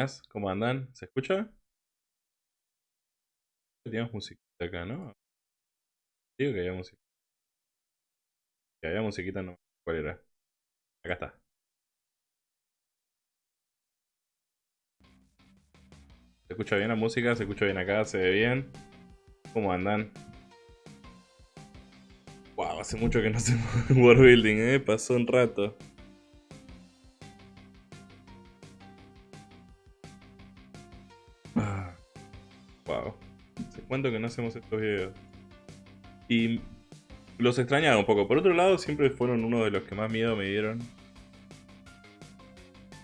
Buenas, ¿cómo andan? ¿Se escucha? Teníamos musiquita acá, ¿no? Digo que había música. Que había musiquita, no. ¿Cuál era? Acá está. ¿Se escucha bien la música? ¿Se escucha bien acá? ¿Se ve bien? ¿Cómo andan? Wow, hace mucho que no hacemos World Building, ¿eh? Pasó un rato. Cuento que no hacemos estos videos. Y los extrañaba un poco. Por otro lado, siempre fueron uno de los que más miedo me dieron.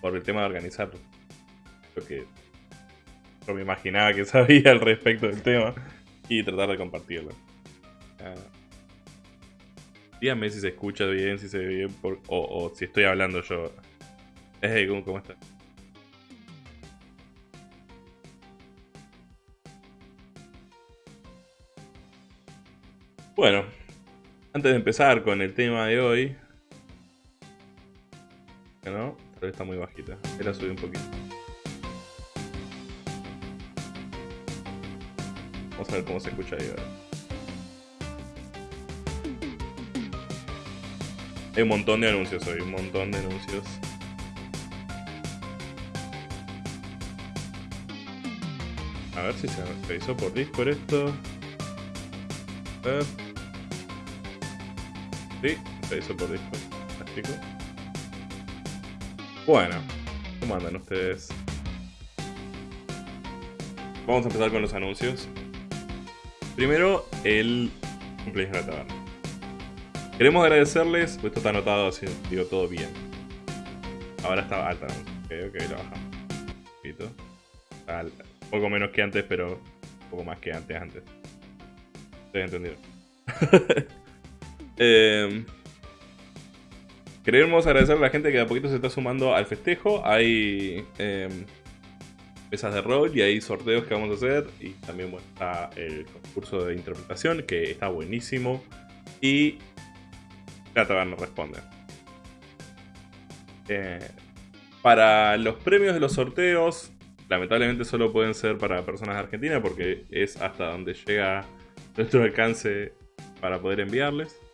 Por el tema de organizarlo. Porque no me imaginaba que sabía al respecto del tema. Y tratar de compartirlo. Ah. díganme si se escucha bien, si se ve bien, o, si estoy hablando yo. Hey, ¿cómo, cómo estás? Bueno, antes de empezar con el tema de hoy... ¿No? Tal vez está muy bajita. Ahí la subí un poquito. Vamos a ver cómo se escucha ahí ahora. Hay un montón de anuncios hoy, un montón de anuncios. A ver si se hizo por Discord esto. A ver. Sí, se hizo por Discord. Fantástico. Bueno, ¿cómo andan ustedes? Vamos a empezar con los anuncios. Primero, el cumpleaños de la. Queremos agradecerles, pues esto está anotado así, digo todo bien. Ahora está alta, ok, ok, la bajamos. Un poquito. Está alta. Poco menos que antes, pero poco más que antes antes. Estoy entendido. eh, Queremos agradecer a la gente que de a poquito se está sumando al festejo. Hay eh, mesas de rol y hay sorteos que vamos a hacer. Y también está el concurso de interpretación que está buenísimo. Y la taberna responde. Eh, para los premios de los sorteos, lamentablemente solo pueden ser para personas de Argentina porque es hasta donde llega nuestro alcance para poder enviarles.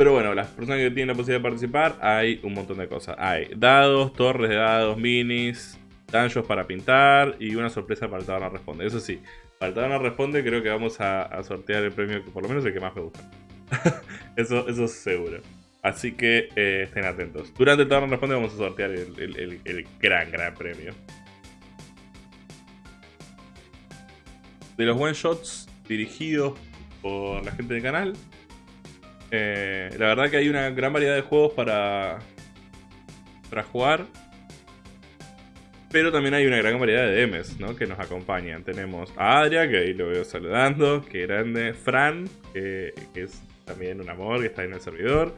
Pero bueno, las personas que tienen la posibilidad de participar, hay un montón de cosas. Hay dados, torres de dados, minis, dungeons para pintar y una sorpresa para el Taberna Responde. Eso sí, para el Taberna Responde creo que vamos a, sortear el premio que por lo menos el que más me gusta. eso, eso es seguro. Así que eh, estén atentos. Durante el Taberna Responde vamos a sortear el, gran, gran premio. De los one shots dirigidos por la gente del canal, eh, la verdad que hay una gran variedad de juegos para, para jugar. Pero también hay una gran variedad de DMs, ¿no? Que nos acompañan. Tenemos a Adria, que ahí lo veo saludando. Que grande. Fran, que, es también un amor, que está en el servidor.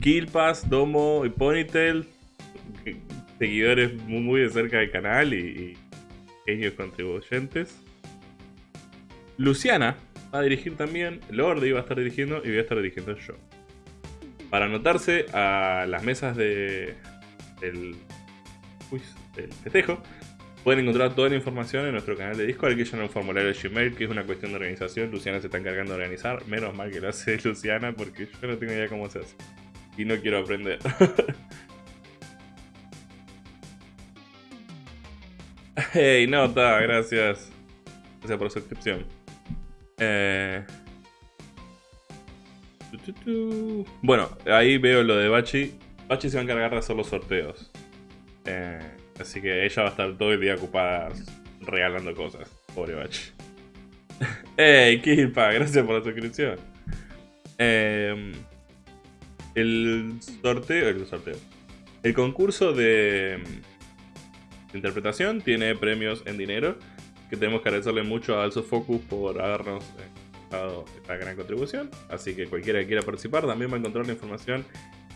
Killpass, Domo y Ponytail. Seguidores muy, muy de cerca del canal y, y contribuyentes. Luciana, va a dirigir también, Lordi va a estar dirigiendo y voy a estar dirigiendo yo. Para anotarse a las mesas de, del, uy, festejo, pueden encontrar toda la información en nuestro canal de Discord. Aquí ya en un formulario de Gmail, que es una cuestión de organización. Luciana se está encargando de organizar. Menos mal que lo hace Luciana, porque yo no tengo idea cómo se hace. Y no quiero aprender. hey, nota, gracias. Gracias por su suscripción. Eh... Bueno, ahí veo lo de Bachi. Bachi se va a encargar de hacer los sorteos. Eh, así que ella va a estar todo el día ocupada regalando cosas. Pobre Bachi. ¡Ey, Kilpa! Gracias por la suscripción. Eh, el sorteo. El sorteo. El concurso de, de interpretación tiene premios en dinero que tenemos que agradecerle mucho a Also Focus por habernos eh, dado esta gran contribución. Así que cualquiera que quiera participar también va a encontrar la información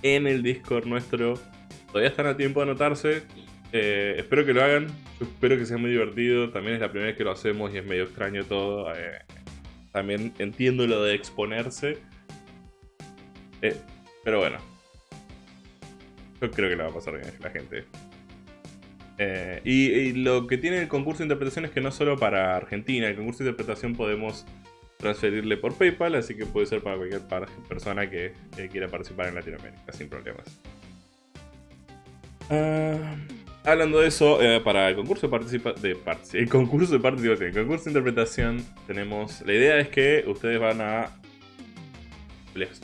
en el Discord nuestro. Todavía están a tiempo de anotarse. Eh, espero que lo hagan. Yo espero que sea muy divertido. También es la primera vez que lo hacemos y es medio extraño todo. Eh, también entiendo lo de exponerse. pero bueno. Yo creo que la va a pasar bien la gente. Eh, y, lo que tiene el concurso de interpretación es que no solo para Argentina, el concurso de interpretación podemos transferirle por PayPal, así que puede ser para cualquier persona que quiera participar en Latinoamérica, sin problemas. Ah, hablando de eso, eh, para el concurso de, el concurso de participación, el concurso de interpretación, tenemos. La idea es que ustedes van a.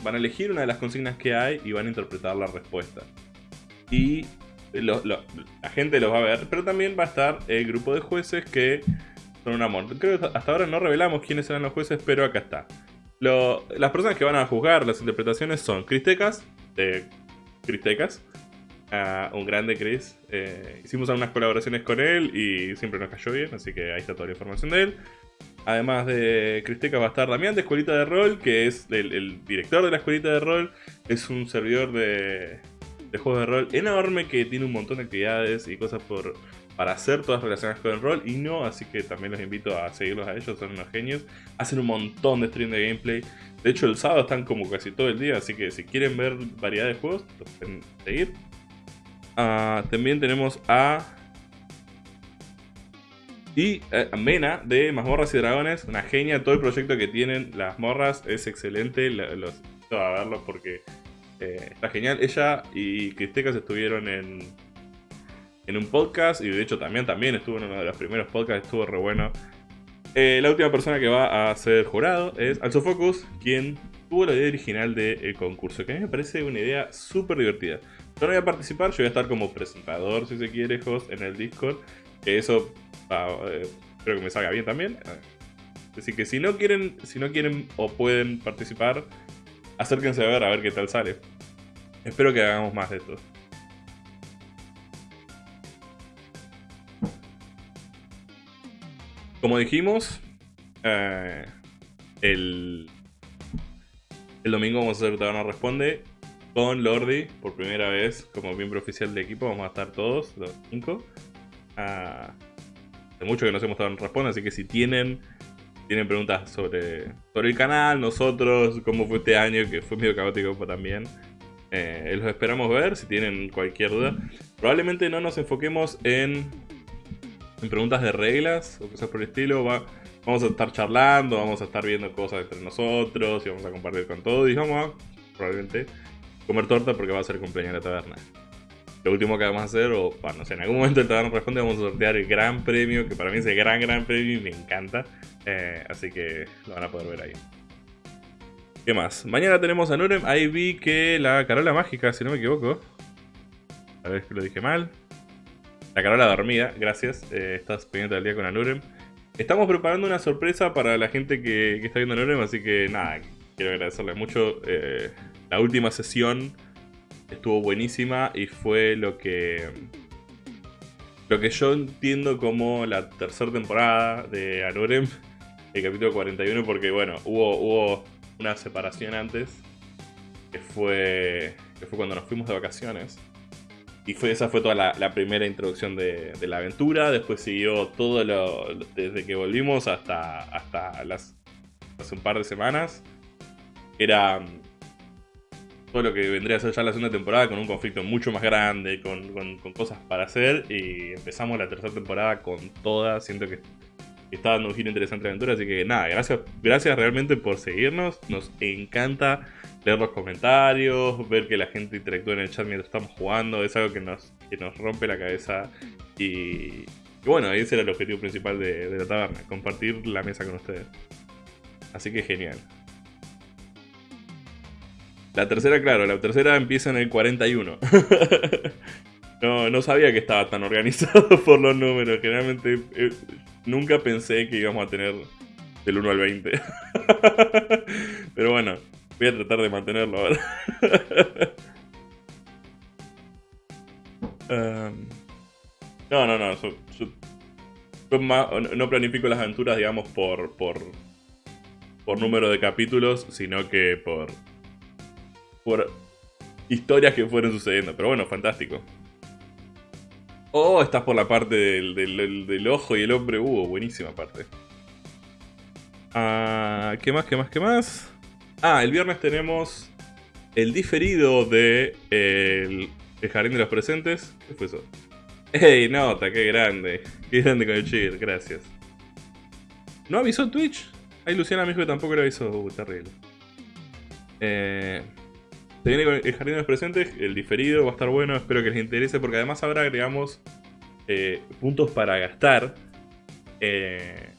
van a elegir una de las consignas que hay y van a interpretar la respuesta. Y la gente los va a ver, pero también va a estar el grupo de jueces que son un amor. Creo que hasta ahora no revelamos quiénes serán los jueces, pero acá está. las personas que van a juzgar las interpretaciones son Cristecas, de Cristecas, un grande Chris. Eh, hicimos algunas colaboraciones con él y siempre nos cayó bien, así que ahí está toda la información de él. Además de Cristecas va a estar Damián de Escuelita de Rol, que es el director de la Escuelita de Rol. Es un servidor de, de juegos de rol enorme que tiene un montón de actividades y cosas por, para hacer, todas relacionadas con el rol y no, así que también los invito a seguirlos a ellos, son unos genios. Hacen un montón de stream de gameplay. De hecho, el sábado están como casi todo el día, así que si quieren ver variedad de juegos, los pueden seguir. Ah, también tenemos a... Y eh, Mena de Mazmorras y Dragones, una genia, todo el proyecto que tienen las morras es excelente, los invito a verlo porque eh, está genial. Ella y Cristecas estuvieron en, en un podcast y de hecho también, también estuvo en uno de los primeros podcasts, estuvo re bueno. Eh, la última persona que va a ser jurado es Also Focus, quien tuvo la idea original del concurso, que a mí me parece una idea súper divertida. Yo no voy a participar, yo voy a estar como presentador, si se quiere, host en el Discord, eso eh, creo que me salga bien también. Así que si no quieren, si no quieren o pueden participar, acérquense a ver a ver qué tal sale. Espero que hagamos más de esto. como dijimos, eh, el, el domingo vamos a hacer Taberna Responde con Lordi por primera vez como miembro oficial del equipo. Vamos a estar todos, los cinco. Ah, de mucho que nos hemos dado responde, así que si tienen tienen preguntas sobre, sobre el canal, nosotros, cómo fue este año, que fue medio caótico también. Eh, los esperamos ver si tienen cualquier duda. Probablemente no nos enfoquemos en, en preguntas de reglas o cosas por el estilo. vamos a estar charlando, vamos a estar viendo cosas entre nosotros y vamos a compartir con todos. Y vamos a, probablemente, comer torta porque va a ser cumpleaños de la taberna. Lo último que vamos a hacer, o bueno, no sé, en algún momento el taberna responde, vamos a sortear el gran premio, que para mí es el gran, gran premio y me encanta. Eh, así que lo van a poder ver ahí. ¿Qué más? Mañana tenemos a Nurem. Ahí vi que la Carola Mágica, si no me equivoco. A ver que lo dije mal. La Carola dormida, gracias. Eh, estás pendiente del día con Anurem. Estamos preparando una sorpresa para la gente que, está viendo Anurem, así que nada, quiero agradecerles mucho. Eh, la última sesión estuvo buenísima y fue lo que lo que yo entiendo como la tercera temporada de Anurem, el capítulo 41, porque bueno, hubo, hubo una separación antes, que fue, que fue cuando nos fuimos de vacaciones. Y fue, esa fue toda la, primera introducción de, la aventura. Después siguió todo lo. desde que volvimos hasta, hasta las, hace un par de semanas. Era todo lo que vendría a ser ya la segunda temporada con un conflicto mucho más grande, con, cosas para hacer. Y empezamos la tercera temporada con toda. Siento que está dando un giro interesante la aventura. Así que nada, gracias, gracias realmente por seguirnos. Nos encanta leer los comentarios, ver que la gente interactúa en el chat mientras estamos jugando. Es algo que nos, nos rompe la cabeza. Y, bueno, ese era el objetivo principal de la taberna, compartir la mesa con ustedes. Así que genial. La tercera, claro, la tercera empieza en el 41. no, no sabía que estaba tan organizado por los números. Generalmente eh, nunca pensé que íbamos a tener del 1 al 20. Pero bueno, voy a tratar de mantenerlo ahora. um, no, no, no. no planifico las aventuras, digamos, por, por, por número de capítulos, sino que por por historias que fueron sucediendo. Pero bueno, fantástico. Oh, estás por la parte del, ojo y el hombre búho. Buenísima parte. Ah, ¿Qué más, qué más, qué más? Ah, el viernes tenemos el diferido de el, Jardín de los Presentes. ¿Qué fue eso? ¡Ey, nota! ¡Qué grande! ¡Qué grande con el cheer! Gracias. ¿No avisó Twitch? Ahí Luciana me dijo que tampoco lo avisó. Uh, terrible. Eh, se viene con el Jardín de los Presentes, el diferido va a estar bueno, espero que les interese, porque además ahora agregamos eh, puntos para gastar, eh,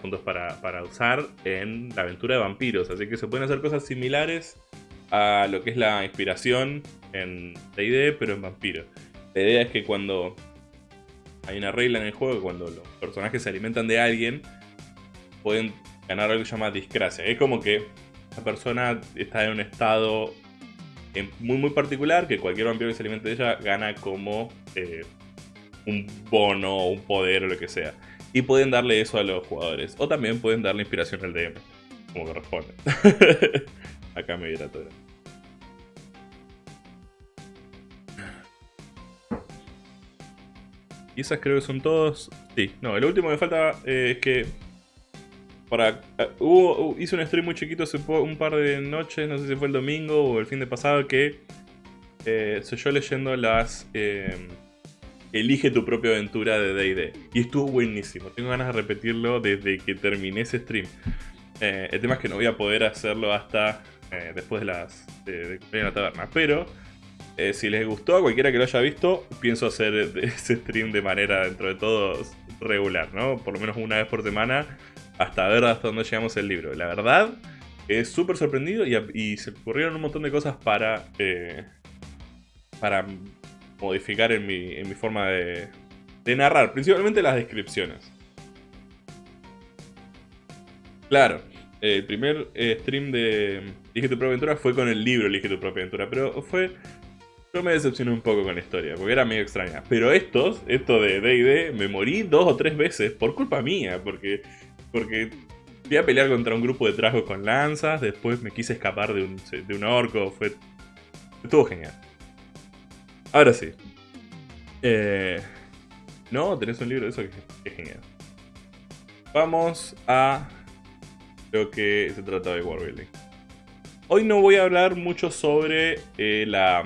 puntos para, para, usar en la aventura de vampiros, así que se pueden hacer cosas similares a lo que es la inspiración en D&D, pero en vampiros. La idea es que cuando hay una regla en el juego, cuando los personajes se alimentan de alguien, pueden ganar algo que se llama discracia. Es como que la persona está en un estado muy muy particular que cualquier vampiro que se alimente de ella gana como eh, un bono o un poder o lo que sea. Y pueden darle eso a los jugadores. O también pueden darle inspiración al DM, como corresponde. Acá me dirá todo. Y esas creo que son todos. Sí, no, el último que falta eh, es que para, eh, hubo, hice un stream muy chiquito hace un par de noches, no sé si fue el domingo o el fin de pasado, que eh, soy yo leyendo las em, Elige tu propia aventura de D&D. Y estuvo buenísimo, tengo ganas de repetirlo desde que terminé ese stream. Eh, el tema es que no voy a poder hacerlo hasta después de las de, la taberna, pero... si les gustó, a cualquiera que lo haya visto, pienso hacer ese stream de manera, dentro de todo, regular, ¿no? Por lo menos una vez por semana hasta ver hasta dónde llegamos el libro. La verdad, es súper sorprendido y, se ocurrieron un montón de cosas para, eh, para modificar en mi, en mi forma de, de narrar, principalmente las descripciones. Claro, el primer eh, stream de Elige tu propia aventura fue con el libro Elige tu propia aventura, pero fue Yo me decepcioné un poco con la historia, porque era medio extraña. Pero estos, esto de D&D, me morí dos o tres veces por culpa mía, porque, porque fui a pelear contra un grupo de trasgos con lanzas, después me quise escapar de un, de un orco, fue... Estuvo genial. Ahora sí. Eh, no, tenés un libro de eso que es genial. Vamos a lo que se trata de Warbuilding. Hoy no voy a hablar mucho sobre eh, la,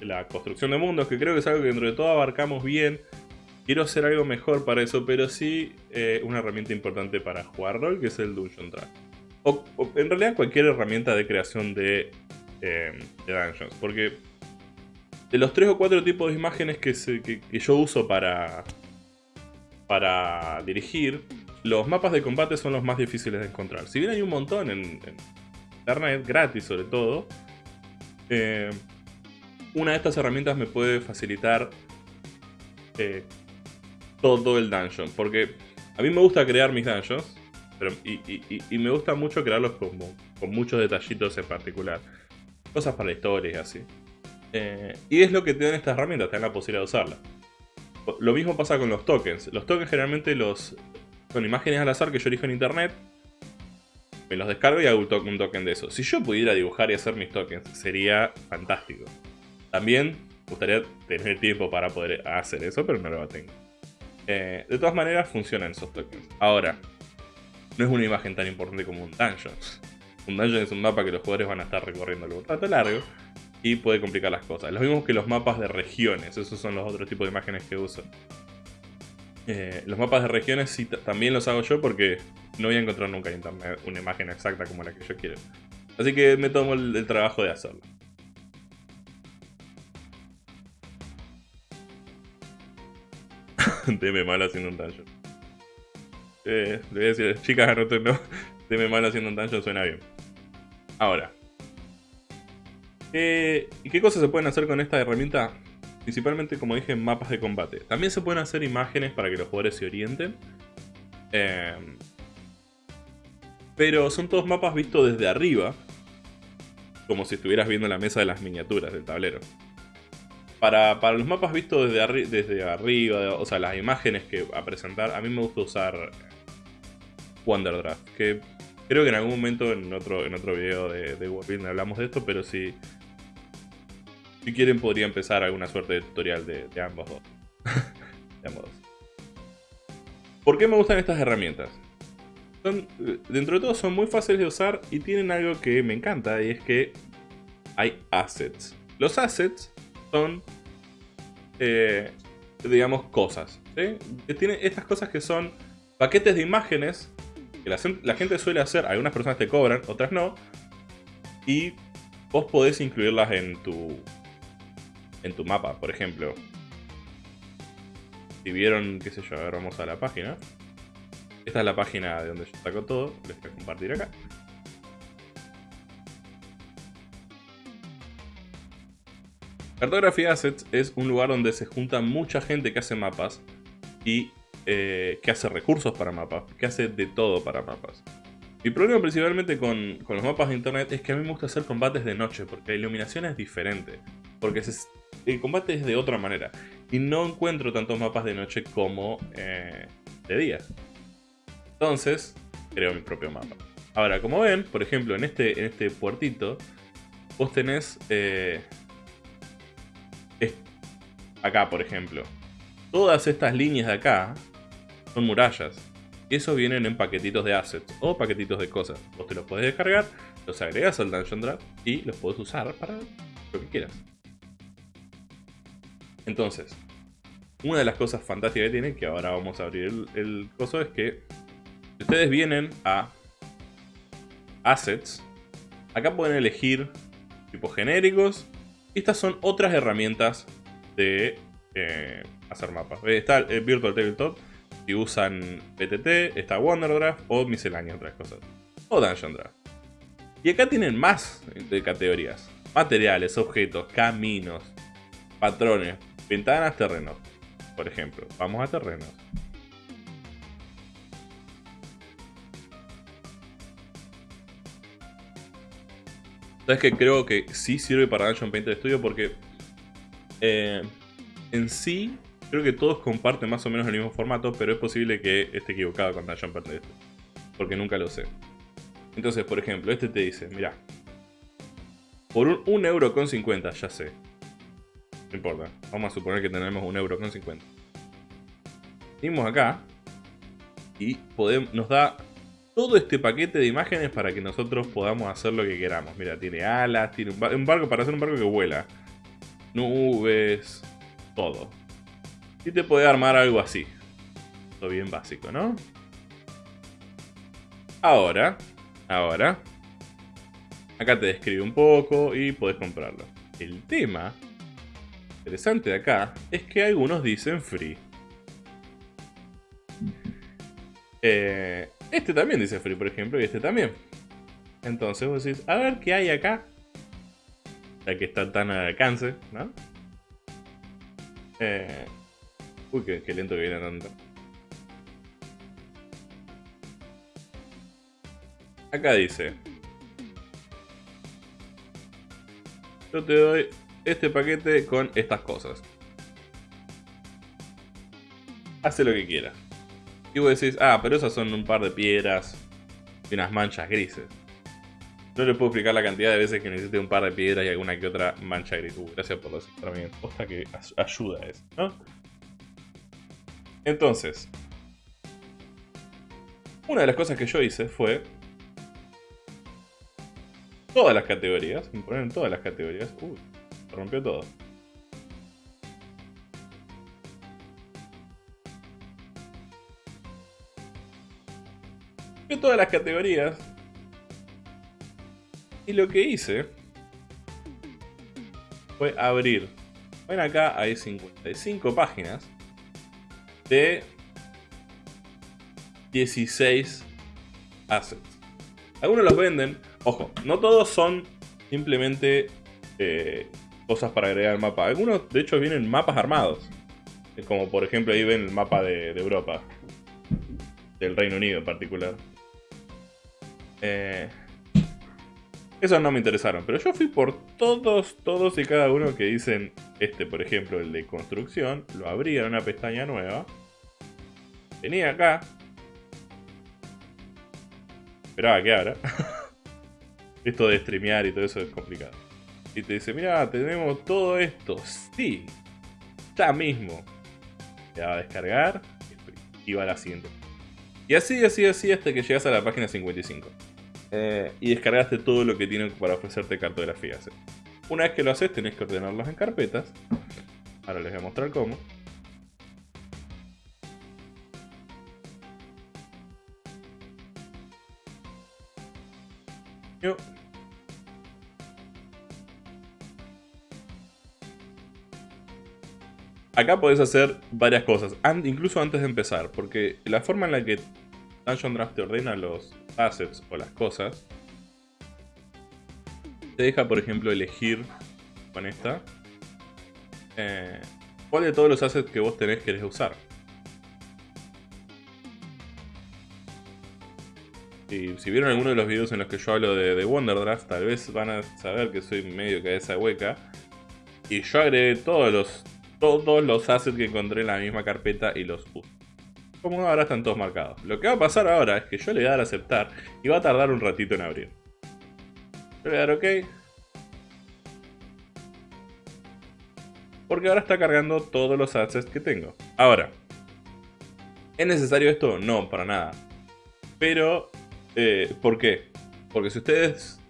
la construcción de mundos, que creo que es algo que dentro de todo abarcamos bien. Quiero hacer algo mejor para eso, pero sí eh, una herramienta importante para jugar rol, que es el Dungeon Track. O, en realidad cualquier herramienta de creación de, eh, de, dungeons, porque de los tres o cuatro tipos de imágenes que, yo uso para, para dirigir, los mapas de combate son los más difíciles de encontrar. Si bien hay un montón en, internet, gratis sobre todo, eh, una de estas herramientas me puede facilitar todo el dungeon. Porque a mí me gusta crear mis dungeons, y, me gusta mucho crearlos con muchos detallitos en particular. Cosas para la historia y así. Eh, y es lo que te dan estas herramientas, te dan la posibilidad de usarlas. Lo mismo pasa con los tokens. Los tokens generalmente los, son imágenes al azar que yo elijo en internet. Me los descargo y hago un token de eso. Si yo pudiera dibujar y hacer mis tokens, sería fantástico. También me gustaría tener tiempo para poder hacer eso, pero no lo tengo. Eh, de todas maneras, funcionan esos tokens. Ahora, no es una imagen tan importante como un dungeon. Un dungeon es un mapa que los jugadores van a estar recorriendo un rato largo y puede complicar las cosas. Lo mismo que los mapas de regiones, esos son los otros tipos de imágenes que uso. Eh, los mapas de regiones sí también los hago yo porque no voy a encontrar nunca en internet una imagen exacta como la que yo quiero. Así que me tomo el, trabajo de hacerlo. Deme mal haciendo un dungeon. Le voy a decir, chicas, anoten, no. Deme mal haciendo un dungeon suena bien. Ahora. Eh, ¿Y qué cosas se pueden hacer con esta herramienta? Principalmente, como dije, mapas de combate. También se pueden hacer imágenes para que los jugadores se orienten. Em, pero son todos mapas vistos desde arriba. Como si estuvieras viendo la mesa de las miniaturas del tablero. Para, los mapas vistos desde, desde arriba, o sea, las imágenes que a presentar, a mí me gusta usar Wonderdraft. Que creo que en algún momento en otro, en otro video de, de hablamos de esto, pero si si quieren podría empezar alguna suerte de tutorial de, ambos dos. de ambos dos. ¿Por qué me gustan estas herramientas? dentro de todo son muy fáciles de usar y tienen algo que me encanta y es que hay assets. Los assets son, eh, digamos, cosas. ¿sí? Tienen estas cosas que son paquetes de imágenes que la, la gente suele hacer, algunas personas te cobran, otras no, y vos podés incluirlas en tu, en tu mapa, por ejemplo. Si vieron, qué sé yo, a ver, vamos a la página. Esta es la página de donde yo saco todo, les voy a compartir acá. Cartography Assets es un lugar donde se junta mucha gente que hace mapas y eh, que hace recursos para mapas, que hace de todo para mapas. Mi problema principalmente con, con, los mapas de internet es que a mí me gusta hacer combates de noche porque la iluminación es diferente. Porque el combate es de otra manera. Y no encuentro tantos mapas de noche como eh, de día. Entonces, creo mi propio mapa. Ahora, como ven, por ejemplo, en este, en este puertito, vos tenés... Eh, acá, por ejemplo. Todas estas líneas de acá son murallas. Eso vienen en paquetitos de assets o paquetitos de cosas. Vos te los podés descargar, los agregas al Dungeon Draft y los podés usar para lo que quieras. Entonces, una de las cosas fantásticas que tiene, que ahora vamos a abrir el, coso, es que si ustedes vienen a Assets, acá pueden elegir tipos genéricos. Estas son otras herramientas de eh, hacer mapas. Eh, está el Virtual Tabletop, si usan PTT, está Wonderdraft o miscelánea, otras cosas. O Dungeon Draft. Y acá tienen más de categorías. Materiales, objetos, caminos, patrones, Ventanas, terrenos. Por ejemplo, vamos a terrenos. Sabes que creo que sí sirve para Dungeon Painter Studio porque Eh, en sí, creo que todos comparten más o menos el mismo formato, pero es posible que esté equivocado con Dungeon Perdido. Porque nunca lo sé. Entonces, por ejemplo, este te dice, mira, por un, un euro con 50, ya sé. No importa, vamos a suponer que tenemos un euro con 50. Venimos acá y podemos, nos da todo este paquete de imágenes para que nosotros podamos hacer lo que queramos. Mira, tiene alas, tiene un, barco para hacer un barco que vuela. Nubes, todo. Y te puede armar algo así. Todo bien básico, ¿no? Ahora, ahora, acá te describe un poco y podés comprarlo. El tema interesante de acá es que algunos dicen free. Eh, este también dice free, por ejemplo, y este también. Entonces vos decís, a ver qué hay acá. Ya que está tan al alcance, ¿no? Eh... Uy, qué, lento que viene tanto. Acá dice. Yo te doy este paquete con estas cosas. Hace lo que quieras. Y vos decís, ah, pero esas son un par de piedras y unas manchas grises. No le puedo explicar la cantidad de veces que necesite un par de piedras y alguna que otra mancha gris. Uh, gracias por los también. Ojalá que ayuda eso, ¿no? Entonces, una de las cosas que yo hice fue todas las categorías, me ponen todas las categorías. Uy, rompió todo. todas las categorías. Y lo que hice fue abrir. Ven acá, hay 55 páginas de 16 assets. Algunos los venden. Ojo, no todos son simplemente eh, cosas para agregar al mapa. Algunos, de hecho, vienen mapas armados. Como por ejemplo ahí ven el mapa de Europa. Del Reino Unido en particular. Eh, esos no me interesaron, pero yo fui por todos, todos y cada uno que dicen, este por ejemplo, el de construcción, lo abría en una pestaña nueva, venía acá, esperaba que abra, esto de streamear y todo eso es complicado, y te dice, mira, tenemos todo esto, sí, ya mismo, te va a descargar y va a la siguiente. Y así, así, así hasta que llegas a la página 55. Eh, y descargaste todo lo que tienen para ofrecerte cartografías. Una vez que lo haces, tenés que ordenarlas en carpetas. Ahora les voy a mostrar cómo. Acá podés hacer varias cosas, incluso antes de empezar, porque la forma en la que Dungeon Draft te ordena los assets o las cosas, te deja, por ejemplo, elegir con esta eh, cuál de todos los assets que vos tenés querés usar. Y si vieron alguno de los videos en los que yo hablo de, de Wonderdraft, tal vez van a saber que soy medio cabeza hueca. Y yo agregué todos los, todos los assets que encontré en la misma carpeta y los uso como ahora están todos marcados. Lo que va a pasar ahora es que yo le voy a dar aceptar y va a tardar un ratito en abrir. Yo le voy a dar OK. Porque ahora está cargando todos los assets que tengo. Ahora, ¿es necesario esto? No, para nada. Pero, eh, ¿por qué? Porque si ustedes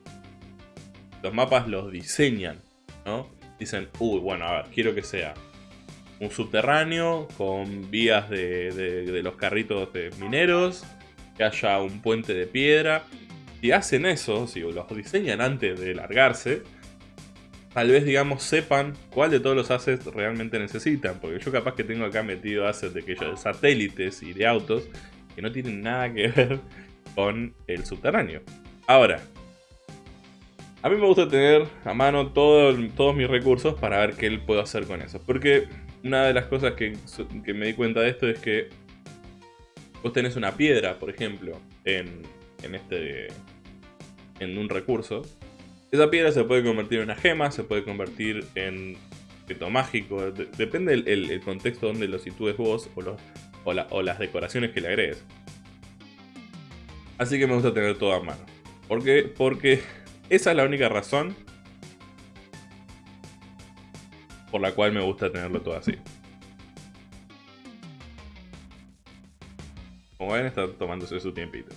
los mapas los diseñan, ¿no? Dicen, uy, bueno, a ver, quiero que sea un subterráneo con vías de, los carritos de mineros, que haya un puente de piedra. Si hacen eso, si los diseñan antes de largarse, tal vez, digamos, sepan cuál de todos los assets realmente necesitan. Porque yo capaz que tengo acá metido assets de, que de satélites y de autos que no tienen nada que ver con el subterráneo. Ahora, a mí me gusta tener a mano todos mis recursos para ver qué puedo hacer con eso. Porque una de las cosas que, me di cuenta de esto es que vos tenés una piedra, por ejemplo, en, en, este, en un recurso. Esa piedra se puede convertir en una gema, se puede convertir en objeto mágico. depende el, contexto donde lo sitúes vos o, o, las decoraciones que le agregues. Así que me gusta tener todo a mano. ¿Por qué? Porque esa es la única razón por la cual me gusta tenerlo todo así. Como ven, está tomándose su tiempito.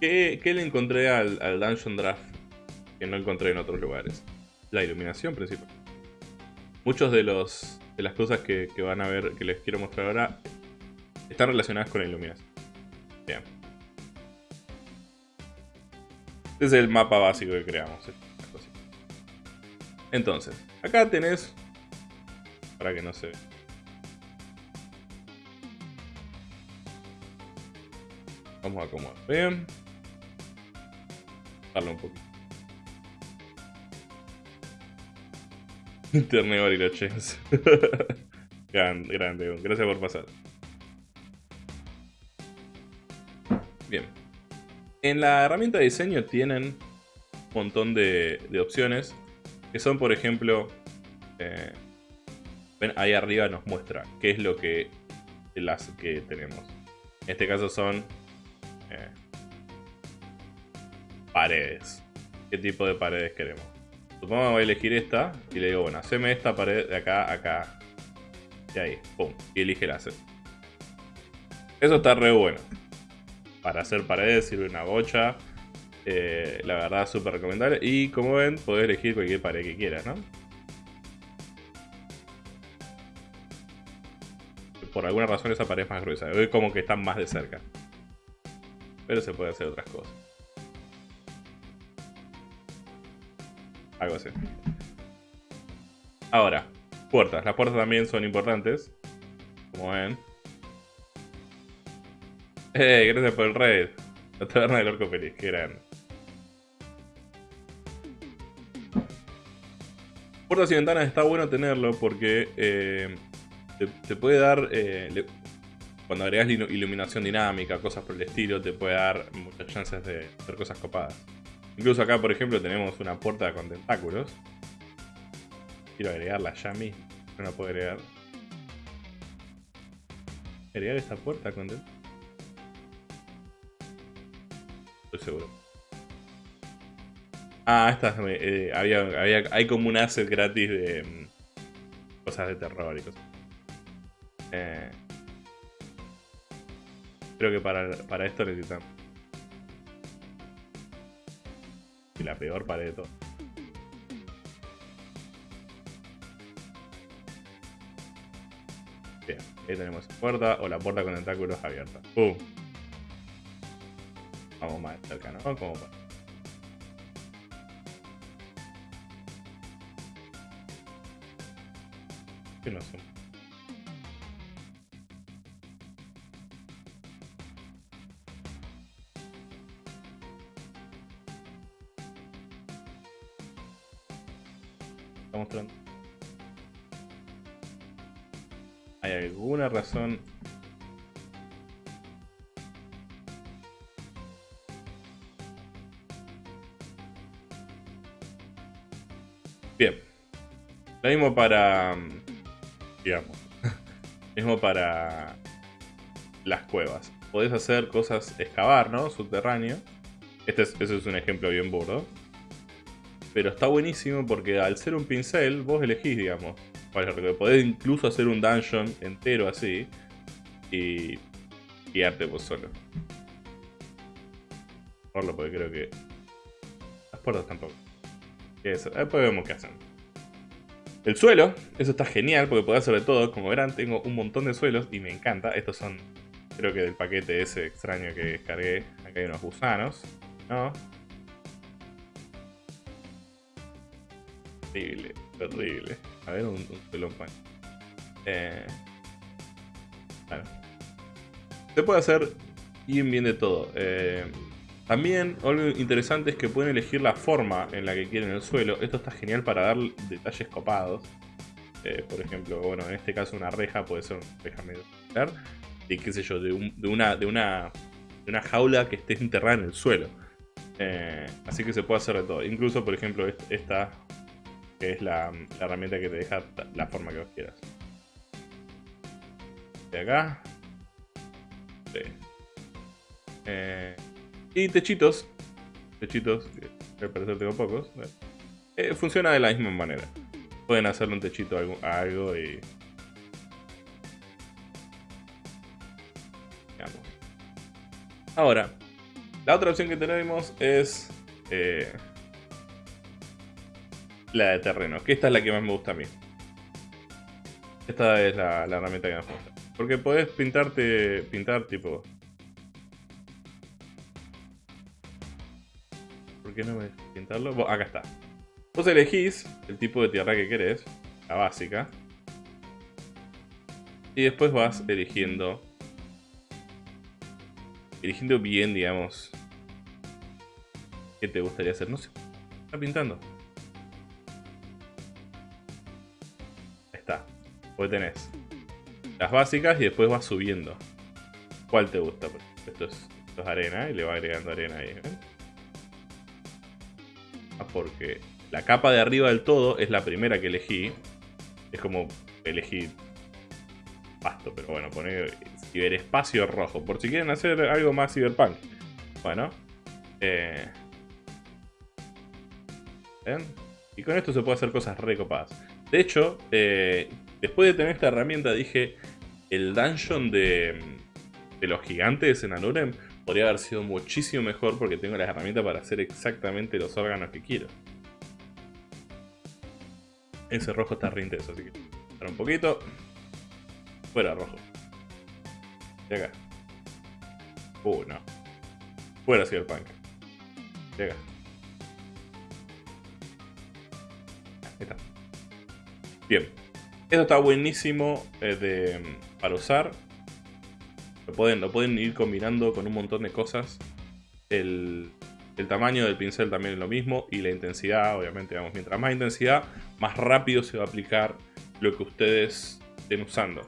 ¿Qué, le encontré al, Dungeon Draft que no encontré en otros lugares? La iluminación principal. Muchos de los de las cosas que, van a ver, que les quiero mostrar ahora, están relacionadas con la iluminación. Bien. Este es el mapa básico que creamos. Entonces, acá tenés, para que no se Vamos a acomodar bien. Darle un poquito. Internet los grande, grande. Gracias por pasar. Bien. En la herramienta de diseño tienen un montón de, opciones. Que son, por ejemplo... Eh, ven, ahí arriba nos muestra qué es lo que... Las que tenemos. En este caso son paredes. ¿Qué tipo de paredes queremos? Supongo que voy a elegir esta y le digo, bueno, haceme esta pared de acá, acá. Y ahí, pum. Y elige el set. Eso está re bueno. Para hacer paredes sirve una bocha. Eh, la verdad, súper recomendable. Y como ven, podés elegir cualquier pared que quieras, ¿no? Por alguna razón esa pared es más gruesa. Hoy como que están más de cerca. Pero se puede hacer otras cosas. Algo así. Ahora, puertas. Las puertas también son importantes. Como ven. ¡Eh! Gracias por el raid. La taberna del orco feliz. Qué grande. Puertas y ventanas está bueno tenerlo porque eh, te, puede dar eh, cuando agregas iluminación dinámica, cosas por el estilo, te puede dar muchas chances de hacer cosas copadas. Incluso acá, por ejemplo, tenemos una puerta con tentáculos. Quiero agregarla ya mí. No la puedo agregar. ¿Agregar esta puerta con tentáculos? Estoy seguro. Ah, esta eh, había, hay como un asset gratis de mm, cosas de terror y cosas. Eh, Creo que para, para esto necesitamos. Y la peor pared de todo. Bien, ahí tenemos puerta o la puerta con tentáculos abierta. ¡Pum! Vamos más cerca, ¿no? Como para... ¿Qué no son? mostrando. ¿Hay alguna razón? Bien. Lo mismo para... Digamos. mismo para las cuevas. Podés hacer cosas, excavar, ¿no? Subterráneo. Este es, es un ejemplo bien burdo. Pero está buenísimo porque al ser un pincel, vos elegís, digamos. Podés incluso hacer un dungeon entero así. Y guiarte vos solo. Por porque creo que... Las puertas tampoco. Después vemos qué hacen. El suelo, eso está genial porque podés de todo. Como verán, tengo un montón de suelos y me encanta. Estos son, creo que del paquete ese extraño que descargué. Acá hay unos gusanos. ¿No? Terrible, terrible. A ver, un, un pelón Eh, bueno. Se puede hacer bien bien de todo. Eh, también algo interesante es que pueden elegir la forma en la que quieren el suelo. Esto está genial para dar detalles copados. Eh, por ejemplo, bueno, en este caso una reja puede ser una reja medio y qué sé yo, de, una, de, una, de una jaula que esté enterrada en el suelo. Eh, así que se puede hacer de todo. Incluso, por ejemplo, esta que es la, herramienta que te deja la forma que vos quieras. De acá. Sí. Eh, y techitos. Techitos, que al parecer tengo pocos. Eh, funciona de la misma manera. Pueden hacerle un techito a algo, y... Ahora, la otra opción que tenemos es eh, la de terreno, que esta es la que más me gusta a mí. Esta es la, la herramienta que más me gusta. Porque podés pintarte, pintar tipo... ¿Por qué no me pintarlo? acá está. Vos elegís el tipo de tierra que querés, la básica. Y después vas eligiendo... Eligiendo bien, digamos... ¿Qué te gustaría hacer? No sé. Está pintando. Ahí está. Pues tenés las básicas y después vas subiendo. ¿Cuál te gusta? Esto es, esto es arena y le va agregando arena ahí. Ah, porque la capa de arriba del todo es la primera que elegí. Es como elegí pasto, pero bueno, poner ciberespacio rojo. Por si quieren hacer algo más cyberpunk. Bueno. Eh, Y con esto se puede hacer cosas recopadas. De hecho, eh, después de tener esta herramienta dije, el dungeon de, de los gigantes en Anurem podría haber sido muchísimo mejor porque tengo las herramientas para hacer exactamente los órganos que quiero. Ese rojo está re intenso, así que... Para un poquito. Fuera rojo. De acá. Uh, no. Fuera Cyberpunk. De acá. Ahí está. Bien. Esto está buenísimo eh, de, para usar. Lo pueden, lo pueden ir combinando con un montón de cosas. El, el tamaño del pincel también es lo mismo y la intensidad, obviamente, vamos, mientras más intensidad, más rápido se va a aplicar lo que ustedes estén usando.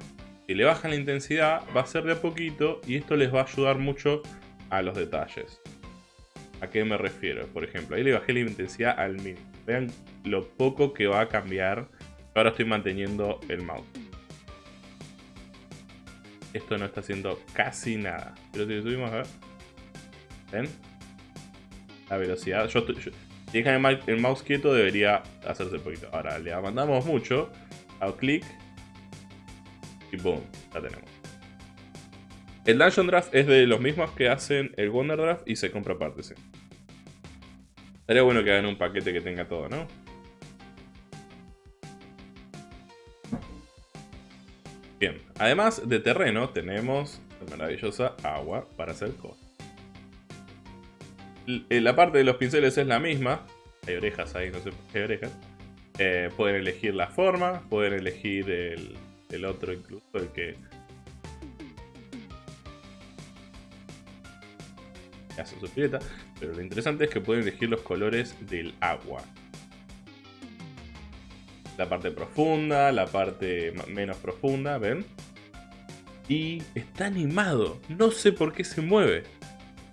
Si le bajan la intensidad, va a ser de a poquito y esto les va a ayudar mucho a los detalles. ¿A qué me refiero? Por ejemplo, ahí le bajé la intensidad al mínimo. Vean lo poco que va a cambiar. Ahora estoy manteniendo el mouse. Esto no está haciendo casi nada. Pero si subimos a ver. ¿Ven? la velocidad. Yo, si dejan el, mouse quieto debería hacerse un poquito. Ahora le mandamos mucho. Hago clic. Y boom, ya tenemos. El Dungeon Draft es de los mismos que hacen el Wonder Draft y se compra aparte, sí. Estaría bueno que hagan un paquete que tenga todo, ¿no? Bien, además de terreno tenemos la maravillosa agua para hacer cosas. Eh, la parte de los pinceles es la misma. Hay orejas ahí, no sé hay orejas. Eh, pueden elegir la forma, pueden elegir el, otro incluso, el que... hace su pileta. Pero lo interesante es que pueden elegir los colores del agua. La parte profunda, la parte menos profunda, ¿ven? Y está animado. No sé por qué se mueve.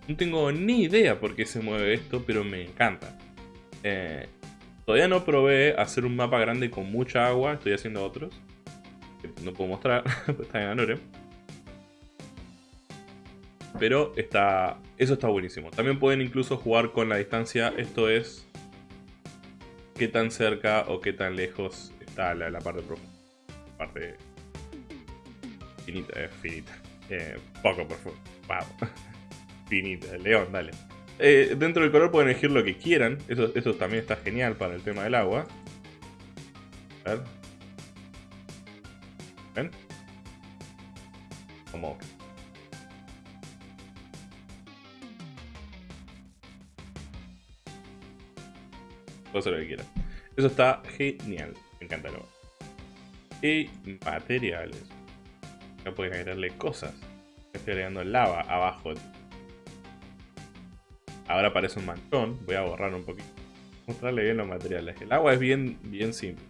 No tengo ni idea por qué se mueve esto, pero me encanta. Eh, todavía no probé hacer un mapa grande con mucha agua, estoy haciendo otros. No puedo mostrar, pues está en Anore. Pero está, eso está buenísimo. También pueden incluso jugar con la distancia, esto es qué tan cerca o qué tan lejos está la, parte profunda. Parte finita, eh, finita. Eh, poco profundo. Wow. finita. León, dale. Eh, dentro del color pueden elegir lo que quieran. Eso, eso también está genial para el tema del agua. A ver. ¿Ven? Como... Puede hacer lo que quieran. Eso está genial. Me encanta agua. Y materiales. Acá pueden agregarle cosas. Estoy agregando lava abajo Ahora parece un manchón. Voy a borrar un poquito. Mostrarle bien los materiales. El agua es bien, bien simple.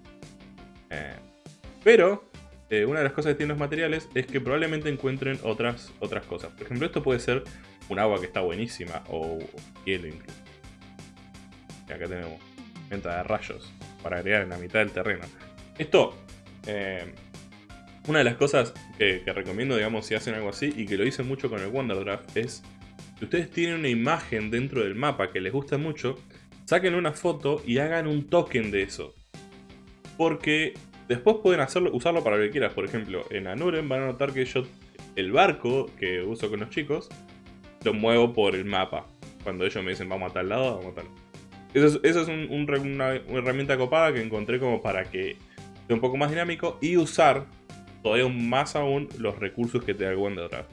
Eh, pero eh, una de las cosas que tienen los materiales es que probablemente encuentren otras, otras cosas. Por ejemplo, esto puede ser un agua que está buenísima o hielo incluso. acá tenemos de rayos para agregar en la mitad del terreno. Esto, eh, una de las cosas que, recomiendo, digamos, si hacen algo así, y que lo hice mucho con el Wonderdraft, es si ustedes tienen una imagen dentro del mapa que les gusta mucho, saquen una foto y hagan un token de eso. Porque después pueden hacerlo, usarlo para lo que quieras. Por ejemplo, en Anuren van a notar que yo el barco que uso con los chicos lo muevo por el mapa. Cuando ellos me dicen vamos a tal lado, vamos a tal Eso es, eso es una, herramienta copada que encontré como para que sea un poco más dinámico y usar todavía más aún los recursos que te da el Wonderdraft.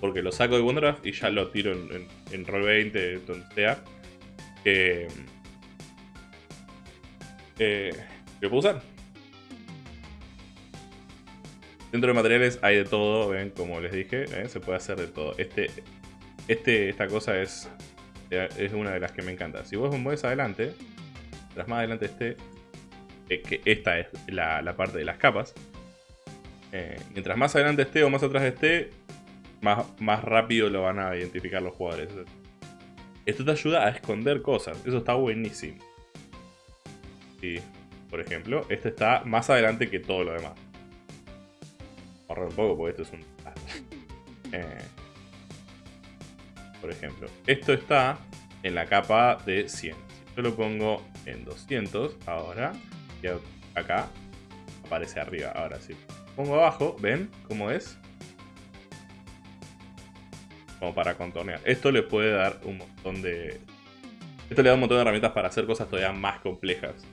Porque lo saco de Wonderdraft y ya lo tiro en, en, Roll20, donde sea. Que, eh, que puedo usar. Dentro de materiales hay de todo, ven, como les dije, se puede hacer de todo. Este, este, esta cosa es, es una de las que me encanta. Si vos mueves adelante, tras más adelante esté, eh, que esta es la, parte de las capas. Eh, mientras más adelante esté o más atrás esté, más, más rápido lo van a identificar los jugadores. Esto te ayuda a esconder cosas, eso está buenísimo. Y, por ejemplo, este está más adelante que todo lo demás ahorrar un poco porque esto es un... Eh, por ejemplo, esto está en la capa de 100. Si yo lo pongo en 200 ahora, y acá aparece arriba. Ahora sí. Pongo abajo, ¿ven cómo es? Como para contornear. Esto le puede dar un montón de... Esto le da un montón de herramientas para hacer cosas todavía más complejas.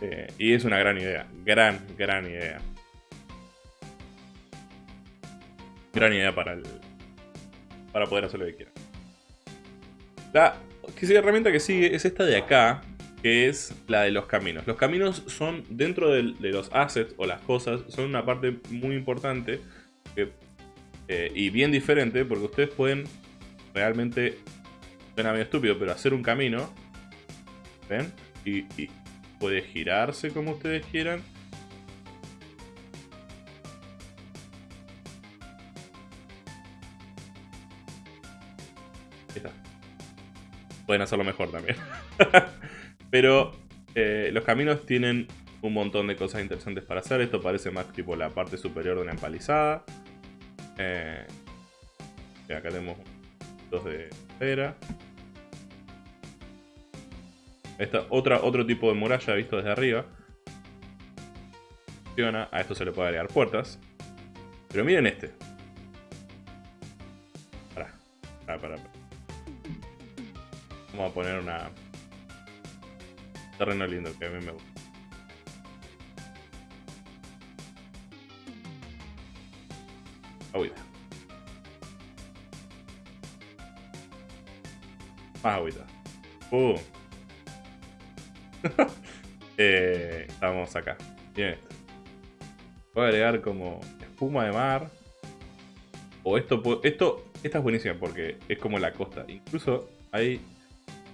Eh, y es una gran idea. Gran, gran idea. gran idea para el para poder hacer lo que quieran. La herramienta que sigue es esta de acá, que es la de los caminos. Los caminos son, dentro de, los assets o las cosas, son una parte muy importante eh, y bien diferente, porque ustedes pueden realmente, suena medio estúpido, pero hacer un camino, ¿ven? y puede girarse como ustedes quieran pueden hacerlo mejor también. Pero eh, los caminos tienen un montón de cosas interesantes para hacer. Esto parece más tipo la parte superior de una empalizada. Eh, acá tenemos dos de cera. Esta otra, otro tipo de muralla visto desde arriba. A esto se le puede agregar puertas. Pero miren este. Pará, pará, pará. Vamos a poner una... Terreno lindo que a mí me gusta. Agüita. Más agüita. ¡Pum! eh, estamos acá. Bien. Voy a agregar como espuma de mar. O esto, esto, esta es buenísima porque es como la costa. Incluso hay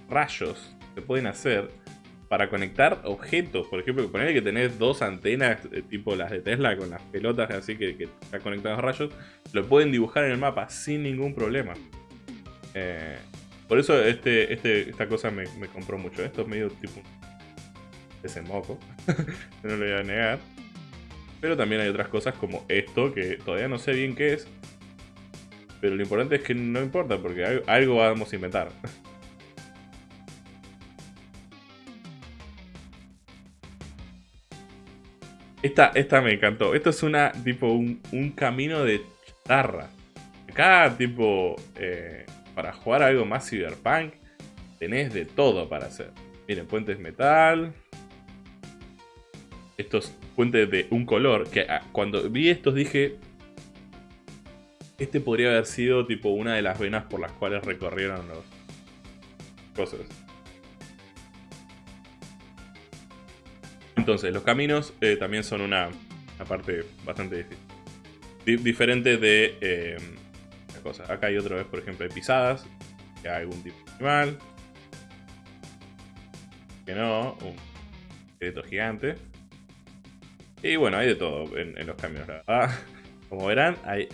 rayos se pueden hacer para conectar objetos. Por ejemplo, poner que tenés dos antenas, eh, tipo las de Tesla, con las pelotas así que, que están conectados rayos, lo pueden dibujar en el mapa sin ningún problema. Eh, por eso este, este, esta cosa me, compró mucho. Esto es medio tipo ese moco, no lo voy a negar. Pero también hay otras cosas como esto, que todavía no sé bien qué es. Pero lo importante es que no importa, porque algo vamos a inventar. Esta, esta me encantó. Esto es una, tipo, un, camino de chatarra. Acá, tipo, eh, para jugar algo más cyberpunk, tenés de todo para hacer. Miren, puentes metal. Estos puentes de un color, que ah, cuando vi estos dije... Este podría haber sido, tipo, una de las venas por las cuales recorrieron los cosas. Entonces, los caminos eh, también son una, parte bastante difícil. diferente de eh, cosa. Acá hay otra vez, por ejemplo, de pisadas. Que hay algún tipo de animal. Que no, un esqueleto gigante. Y bueno, hay de todo en, los caminos. como verán, hay,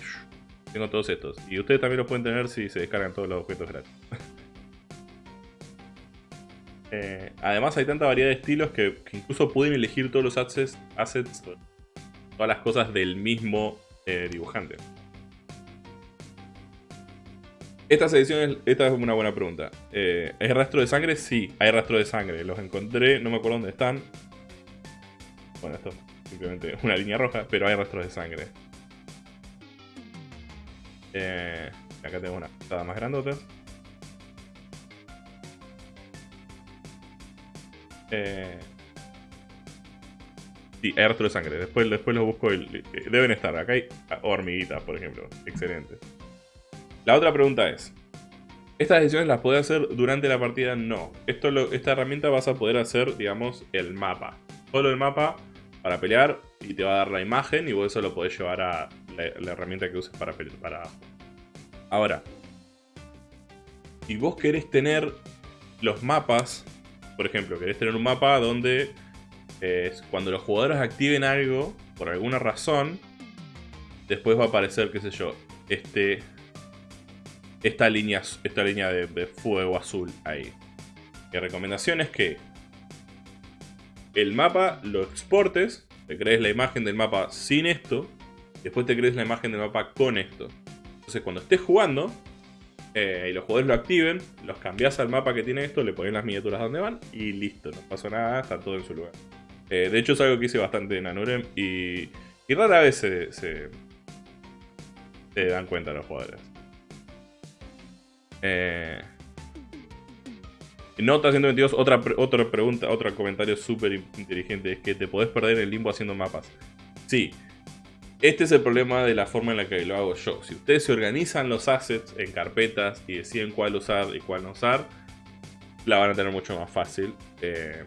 tengo todos estos. Y ustedes también los pueden tener si se descargan todos los objetos gratis. Eh, además hay tanta variedad de estilos que, incluso pueden elegir todos los assets, todas las cosas del mismo eh, dibujante. Estas ediciones, esta es una buena pregunta. Eh, ¿Hay rastro de sangre? Sí, hay rastro de sangre. Los encontré, no me acuerdo dónde están. Bueno, esto es simplemente una línea roja, pero hay rastros de sangre. Eh, acá tengo una pasada más grandota. Eh, sí, hay rastro de sangre. Después, después los busco. deben estar. Acá hay hormiguitas, por ejemplo. Excelente. La otra pregunta es, ¿estas decisiones las puedes hacer durante la partida? No. Esto esta herramienta vas a poder hacer, digamos, el mapa. Solo el mapa para pelear y te va a dar la imagen y vos eso lo podés llevar a la, herramienta que uses para pelear. Para... Ahora, si vos querés tener los mapas, por ejemplo, querés tener un mapa donde eh, cuando los jugadores activen algo, por alguna razón, después va a aparecer, qué sé yo, este esta línea, esta línea de, fuego azul ahí. Mi recomendación es que el mapa lo exportes, te crees la imagen del mapa sin esto, después te crees la imagen del mapa con esto. Entonces cuando estés jugando eh, y los jugadores lo activen, los cambias al mapa que tiene esto, le pones las miniaturas donde van y listo, no pasa nada, está todo en su lugar. Eh, de hecho es algo que hice bastante en Anurem y, y rara vez se, se, se dan cuenta los jugadores. Eh, Nota 122, otra, otra pregunta, otro comentario súper inteligente. Es que te podés perder en el limbo haciendo mapas. Sí, este es el problema de la forma en la que lo hago yo. Si ustedes se organizan los assets en carpetas y deciden cuál usar y cuál no usar, la van a tener mucho más fácil. Eh,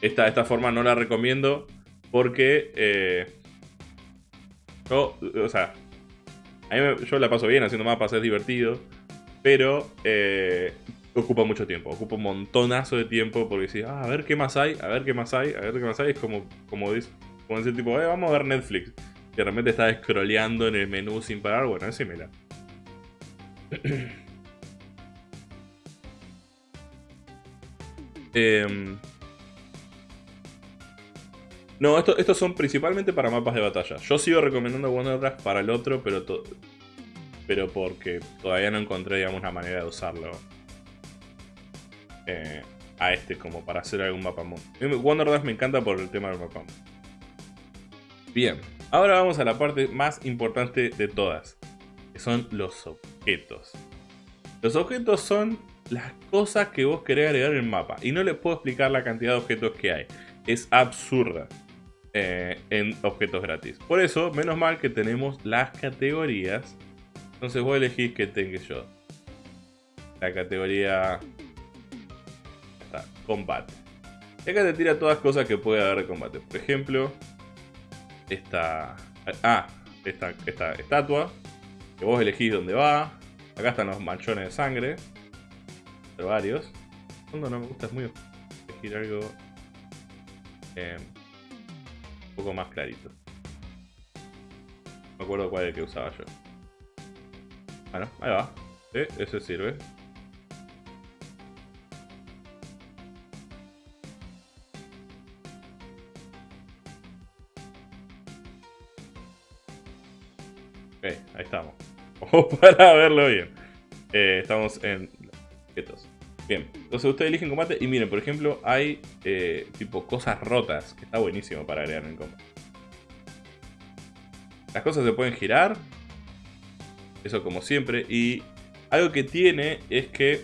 esta, esta forma no la recomiendo porque eh, yo, o sea, yo la paso bien haciendo mapas, es divertido. Pero eh, ocupa mucho tiempo, ocupa un montonazo de tiempo porque si, ah, a ver qué más hay, a ver qué más hay, a ver qué más hay. Es como, como, dice, como decir tipo, eh, vamos a ver Netflix. Y de repente estás scrolleando en el menú sin parar. Bueno, es similar. eh, no, estos son principalmente para mapas de batalla. Yo sigo recomendando Wondercraft para el otro, pero, pero porque todavía no encontré, digamos, una manera de usarlo eh, a este como para hacer algún mapa mundo. Wondercraft me encanta por el tema del mapa mundo. Bien, ahora vamos a la parte más importante de todas, que son los objetos. Los objetos son las cosas que vos querés agregar en el mapa, y no les puedo explicar la cantidad de objetos que hay. Es absurda. Eh, en objetos gratis. Por eso, menos mal que tenemos las categorías. Entonces voy a elegir que tenga yo. La categoría... Está, combate. Y acá te tira todas cosas que puede haber de combate. Por ejemplo, esta... Ah, esta, esta estatua. Que vos elegís dónde va. Acá están los manchones de sangre. De varios. No, no me gusta, es muy... Elegir algo... Eh, un poco más clarito. No me acuerdo cuál es el que usaba yo. Bueno, ahí va. Sí, ese sirve. Ahí estamos. para verlo bien. Eh, estamos en quietos. Bien, entonces ustedes eligen combate y miren, por ejemplo, hay eh, tipo cosas rotas, que está buenísimo para agregar en combate. Las cosas se pueden girar, eso como siempre, y algo que tiene es que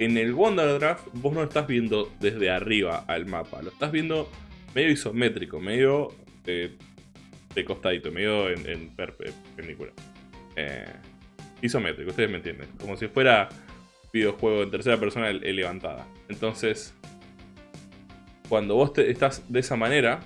en el Wonder Draft vos no estás viendo desde arriba al mapa, lo estás viendo medio isométrico, medio de costadito, medio en, perpendicular. Eh, isométrico, ustedes me entienden. Como si fuera videojuego en tercera persona levantada. Entonces, cuando vos estás de esa manera,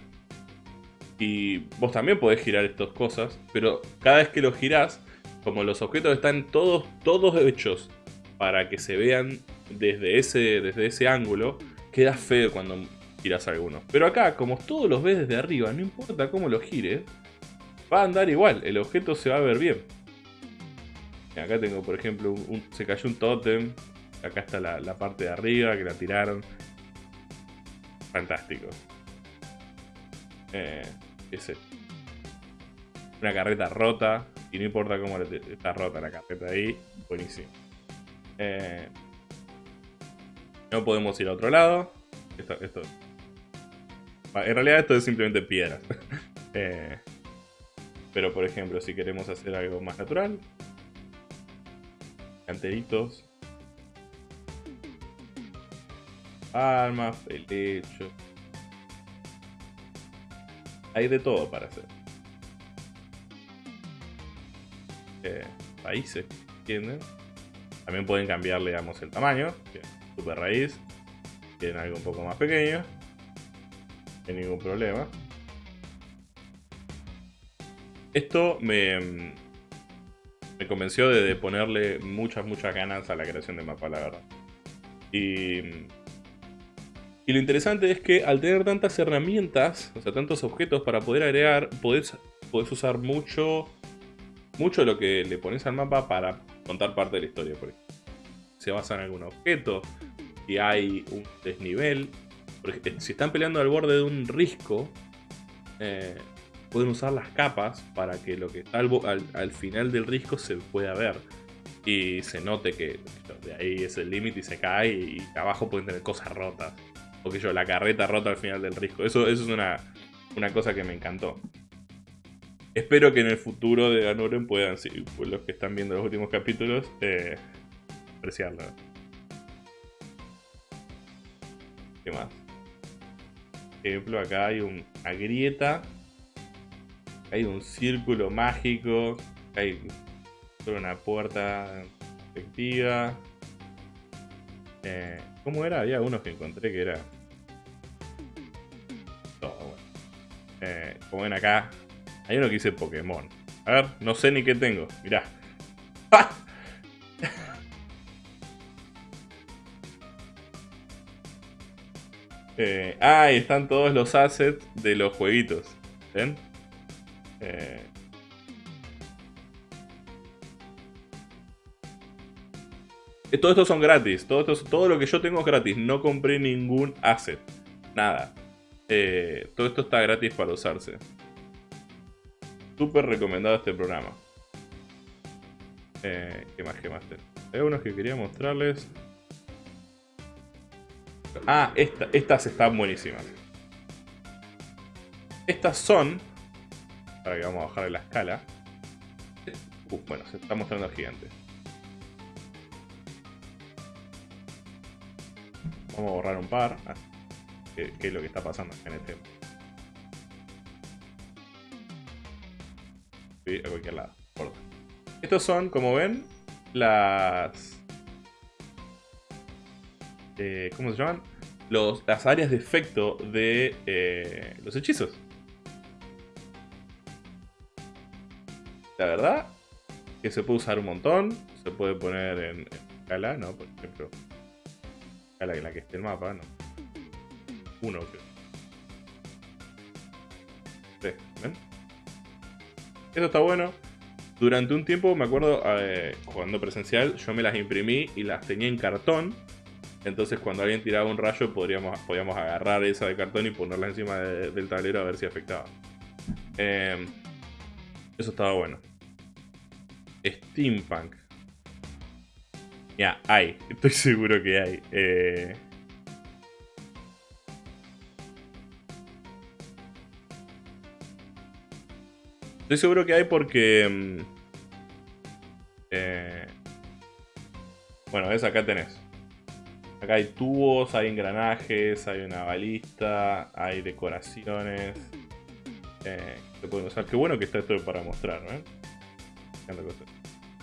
y vos también podés girar estas cosas, pero cada vez que lo girás, como los objetos están todos, todos hechos para que se vean desde ese, desde ese ángulo, queda feo cuando giras alguno. Pero acá, como todos los ves desde arriba, no importa cómo lo gires, va a andar igual, el objeto se va a ver bien. Acá tengo, por ejemplo, se cayó un tótem. Acá está la, parte de arriba que la tiraron. Fantástico. Eh, ese. Una carreta rota. Y no importa cómo está rota la carreta ahí. Buenísimo. Eh, no podemos ir a otro lado. Esto, esto. En realidad esto es simplemente piedras. Eh, pero por ejemplo, si queremos hacer algo más natural. Canteritos. Palmas, pelecho. Hay de todo para hacer. Eh, países, ¿entienden? También pueden cambiarle, digamos, el tamaño. Super raíz. Tienen algo un poco más pequeño. Ningún problema. Esto me, me convenció de, ponerle muchas, muchas ganas a la creación de mapa, la verdad. Y, y lo interesante es que al tener tantas herramientas, o sea, tantos objetos para poder agregar, podés, usar mucho, mucho lo que le pones al mapa para contar parte de la historia. Por Se basa en algún objeto, y hay un desnivel. Si están peleando al borde de un risco, eh, pueden usar las capas para que lo que está al, final del risco se pueda ver. Y se note que de ahí es el límite y se cae y abajo pueden tener cosas rotas. O que yo, la carreta rota al final del risco. Eso, es una, cosa que me encantó. Espero que en el futuro de Ganoren puedan, si pues los que están viendo los últimos capítulos, eh, apreciarlo. ¿Qué más? Ejemplo, acá hay una grieta hay un círculo mágico, hay una puerta efectiva. Eh, ¿Cómo era? Había unos que encontré que era... Todo bueno. Eh, como ven acá, hay uno que dice Pokémon. A ver, no sé ni qué tengo. Mirá. ¡Ah! Eh, ah, están todos los assets de los jueguitos. ¿Ven? Eh, todo esto son gratis. Todo, esto, todo lo que yo tengo es gratis. No compré ningún asset. Nada. Eh, todo esto está gratis para usarse. Súper recomendado este programa. Eh, ¿Qué más? ¿Qué más? Hay unos que quería mostrarles. Ah, estas están buenísimas. Estas son para que vamos a bajar la escala. bueno, se está mostrando el gigante. Vamos a borrar un par. Ah, ¿Qué, es lo que está pasando en este? a cualquier lado. Estos son, como ven, las... Eh, ¿Cómo se llaman? Los, las áreas de efecto de eh, los hechizos. La verdad que se puede usar un montón. Se puede poner en, escala, ¿no? Por ejemplo, escala en la que esté el mapa, ¿no? Uno, creo. Sí, ¿ven? Eso está bueno. Durante un tiempo, me acuerdo, eh, jugando presencial, yo me las imprimí y las tenía en cartón. Entonces cuando alguien tiraba un rayo podríamos, podíamos agarrar esa de cartón y ponerla encima del tablero a ver si afectaba. Eh, eso estaba bueno. Steampunk. Ya, hay. Estoy seguro que hay. Eh... Estoy seguro que hay porque... Mm, eh... Bueno, ves, acá tenés. Acá hay tubos, hay engranajes, hay una balista, hay decoraciones. Eh, que. Qué bueno que está esto para mostrar, ¿no?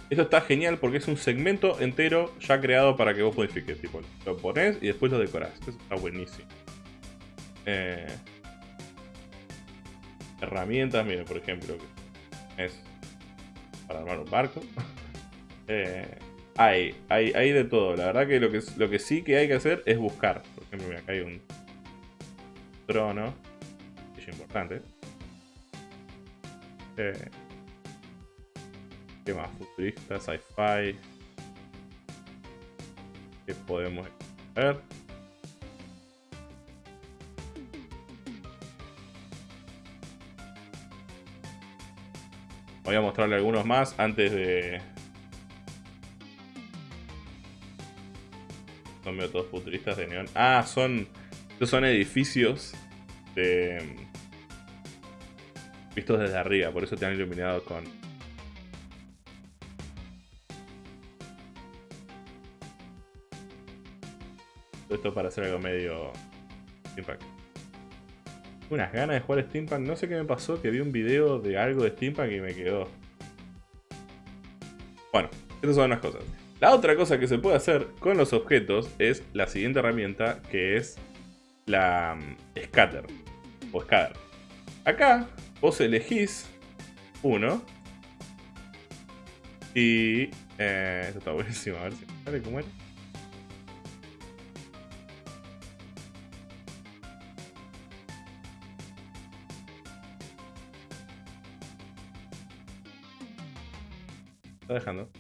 Esto está genial porque es un segmento entero ya creado para que vos modifiques. Tipo, lo pones y después lo decorás. Eso está buenísimo. Eh, herramientas, miren, por ejemplo, es para armar un barco. Eh, hay, hay, hay de todo. La verdad que lo, que sí que hay que hacer es buscar. Por ejemplo, acá hay un trono. Es importante. Eh, ¿Qué más? Futurista, sci-fi. ¿Qué podemos ver? Voy a mostrarle algunos más antes de... Son todos futuristas de neón. Ah, son... Estos son edificios de... Vistos desde arriba, por eso te han iluminado con... Esto para hacer algo medio... Impact unas ganas de jugar Steampunk. No sé qué me pasó, que vi un video de algo de Steampunk y me quedó. Bueno, estas son unas cosas. La otra cosa que se puede hacer con los objetos es la siguiente herramienta que es la mm, Scatter o Scatter. Acá vos elegís uno y... Eh, está buenísimo, a ver si sale cómo era. está dejando.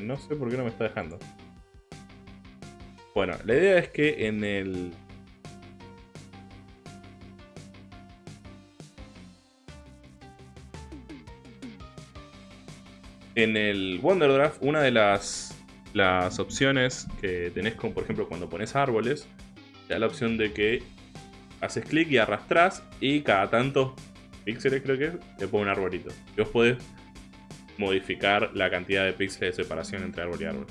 No sé por qué no me está dejando. Bueno, la idea es que en el En el Wonderdraft, una de las, las opciones que tenés, con, por ejemplo, cuando pones árboles, te da la opción de que haces clic y arrastras y cada tantos píxeles, creo que te pone un arbolito. Y vos podés modificar la cantidad de píxeles de separación entre árbol y árbol.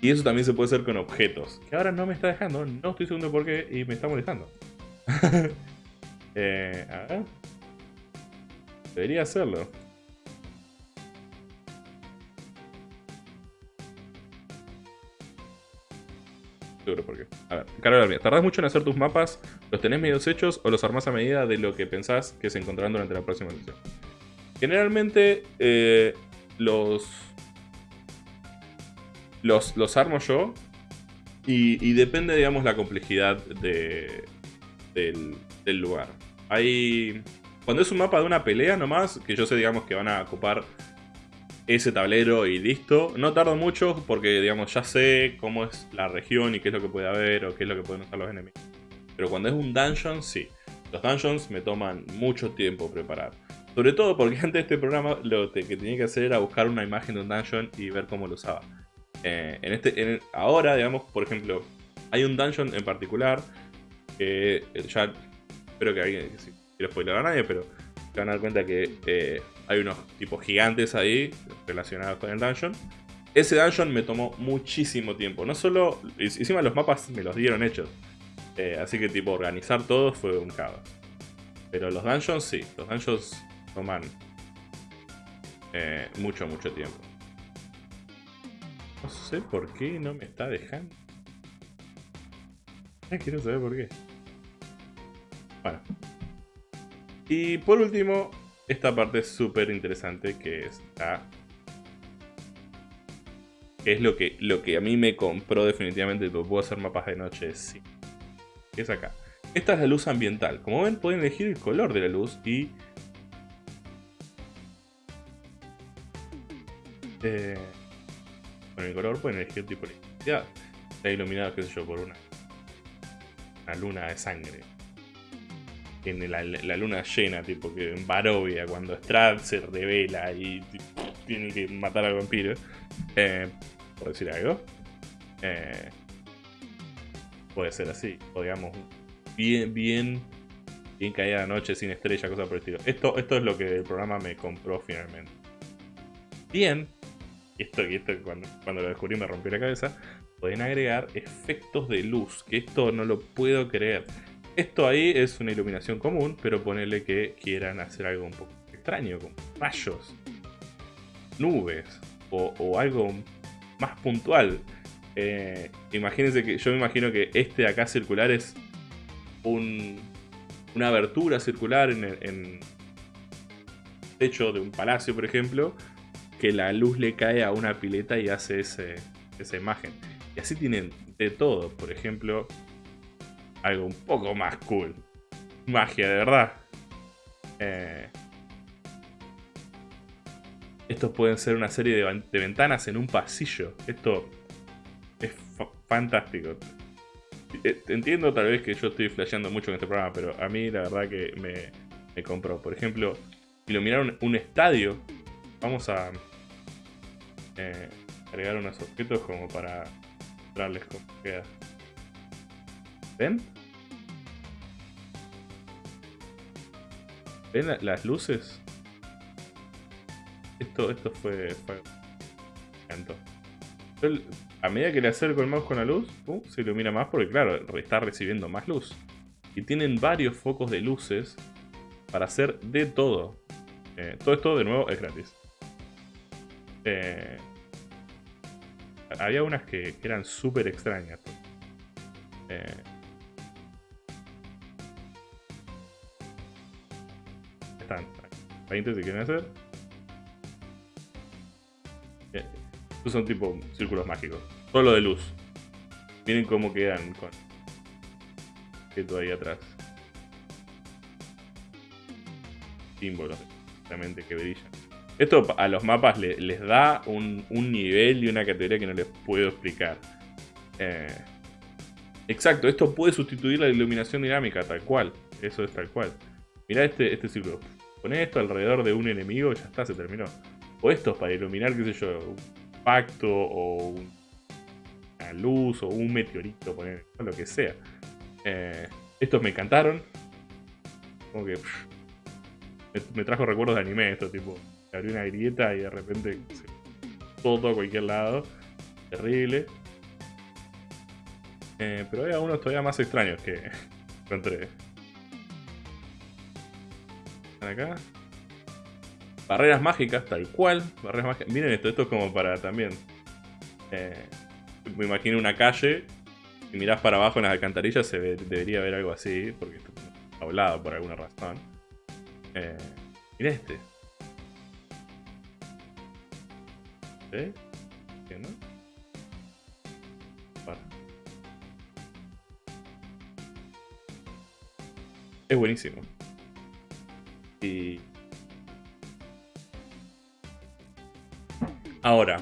Y eso también se puede hacer con objetos. Que ahora no me está dejando, no estoy seguro por qué y me está molestando. eh, a ver. Debería hacerlo. Seguro por qué. A ver, carga mía. ¿Tardás mucho en hacer tus mapas? ¿Los tenés medios hechos o los armás a medida de lo que pensás que se encontrarán durante la próxima sesión? Generalmente eh, los, los, los armo yo y, depende, digamos, la complejidad de, del, del lugar. Hay... Cuando es un mapa de una pelea nomás, que yo sé, digamos, que van a ocupar ese tablero y listo. No tardo mucho porque, digamos, ya sé cómo es la región y qué es lo que puede haber o qué es lo que pueden usar los enemigos. Pero cuando es un dungeon, sí. Los dungeons me toman mucho tiempo preparar. Sobre todo porque antes de este programa lo que tenía que hacer era buscar una imagen de un dungeon y ver cómo lo usaba. Eh, en este, ahora, digamos, por ejemplo, hay un dungeon en particular que eh, ya espero que alguien, si quiero spoiler a nadie, pero se van a dar cuenta que eh, hay unos tipos gigantes ahí relacionados con el dungeon. Ese dungeon me tomó muchísimo tiempo. No solo... Encima los mapas me los dieron hechos. Así que tipo organizar todo fue un caos. Pero los dungeons sí. Los dungeons toman eh, mucho, mucho tiempo. No sé por qué no me está dejando. Quiero saber por qué. Bueno. Y por último, esta parte súper interesante que está... Es lo que, lo que a mí me compró definitivamente, puedo hacer mapas de noche, sí. Es acá. Esta es la luz ambiental. Como ven, pueden elegir el color de la luz y... Eh, con el color pueden elegir el tipo de intensidad. Está iluminado, qué sé yo, por una, una luna de sangre en la, luna llena, tipo que en Barovia, cuando Strad se revela y tiene que matar al vampiro, eh, por decir algo, eh, puede ser así, o digamos, bien, bien, bien caída la noche, sin estrella, cosa por el estilo. Esto, esto es lo que el programa me compró finalmente. Bien, esto, y esto cuando, cuando lo descubrí me rompió la cabeza, pueden agregar efectos de luz, que esto no lo puedo creer. Esto ahí es una iluminación común, pero ponele que quieran hacer algo un poco extraño, como rayos, nubes o, algo más puntual. Eh, imagínense que yo me imagino que este de acá circular es una abertura circular en el techo de un palacio, por ejemplo, que la luz le cae a una pileta y hace ese, esa imagen. Y así tienen de todo. Por ejemplo, algo un poco más cool. Magia, de verdad. Eh, estos pueden ser una serie de, ventanas en un pasillo. Esto es fantástico. Eh, entiendo tal vez que yo estoy flasheando mucho en este programa, pero a mí la verdad que me, me compró. Por ejemplo, iluminar un, estadio. Vamos a eh, agregar unos objetos como para mostrarles cómo queda. ¿Ven? ¿Ven las luces? Esto, esto fue... fue... a medida que le acerco el mouse con la luz, se ilumina más porque claro, está recibiendo más luz. Y tienen varios focos de luces para hacer de todo. Eh, todo esto de nuevo es gratis. Eh, había unas que, eran súper extrañas. Eh, están 20 si quieren hacer. Estos son tipo círculos mágicos. Solo de luz. Miren cómo quedan con esto ahí atrás. Símbolos realmente que brillan. Esto a los mapas les da un, nivel y una categoría que no les puedo explicar. Eh, exacto, esto puede sustituir la iluminación dinámica, tal cual. Eso es tal cual. Mirá este, este círculo. Pon esto alrededor de un enemigo ya está, se terminó. O esto para iluminar, qué sé yo, un pacto o una luz o un meteorito, poner, lo que sea. Eh, estos me encantaron. Como que me, trajo recuerdos de anime esto, tipo, abrí una grieta y de repente todo a cualquier lado. Terrible. Eh, pero hay algunos todavía más extraños que encontré. ¿Están acá? Barreras mágicas, tal cual. Barreras mágicas. Miren esto, esto es como para también. Eh, me imagino una calle. Y mirás para abajo en las alcantarillas, se debería ver algo así, porque está hablado por alguna razón. Eh, mira este. Es buenísimo. Y... Ahora,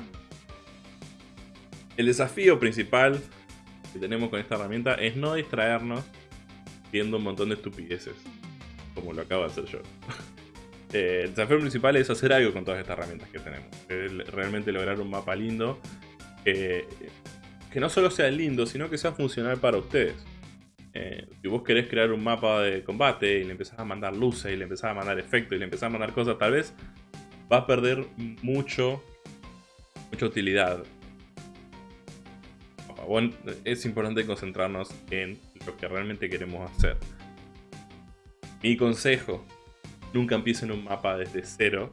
el desafío principal que tenemos con esta herramienta es no distraernos viendo un montón de estupideces como lo acabo de hacer yo. Eh, el desafío principal es hacer algo con todas estas herramientas que tenemos. Es realmente lograr un mapa lindo. que no solo sea lindo, sino que sea funcional para ustedes. Eh, si vos querés crear un mapa de combate y le empezás a mandar luces y le empezás a mandar efectos y le empezás a mandar cosas, tal vez va a perder mucho, mucha utilidad. es importante concentrarnos en lo que realmente queremos hacer. Mi consejo, nunca empiecen un mapa desde cero,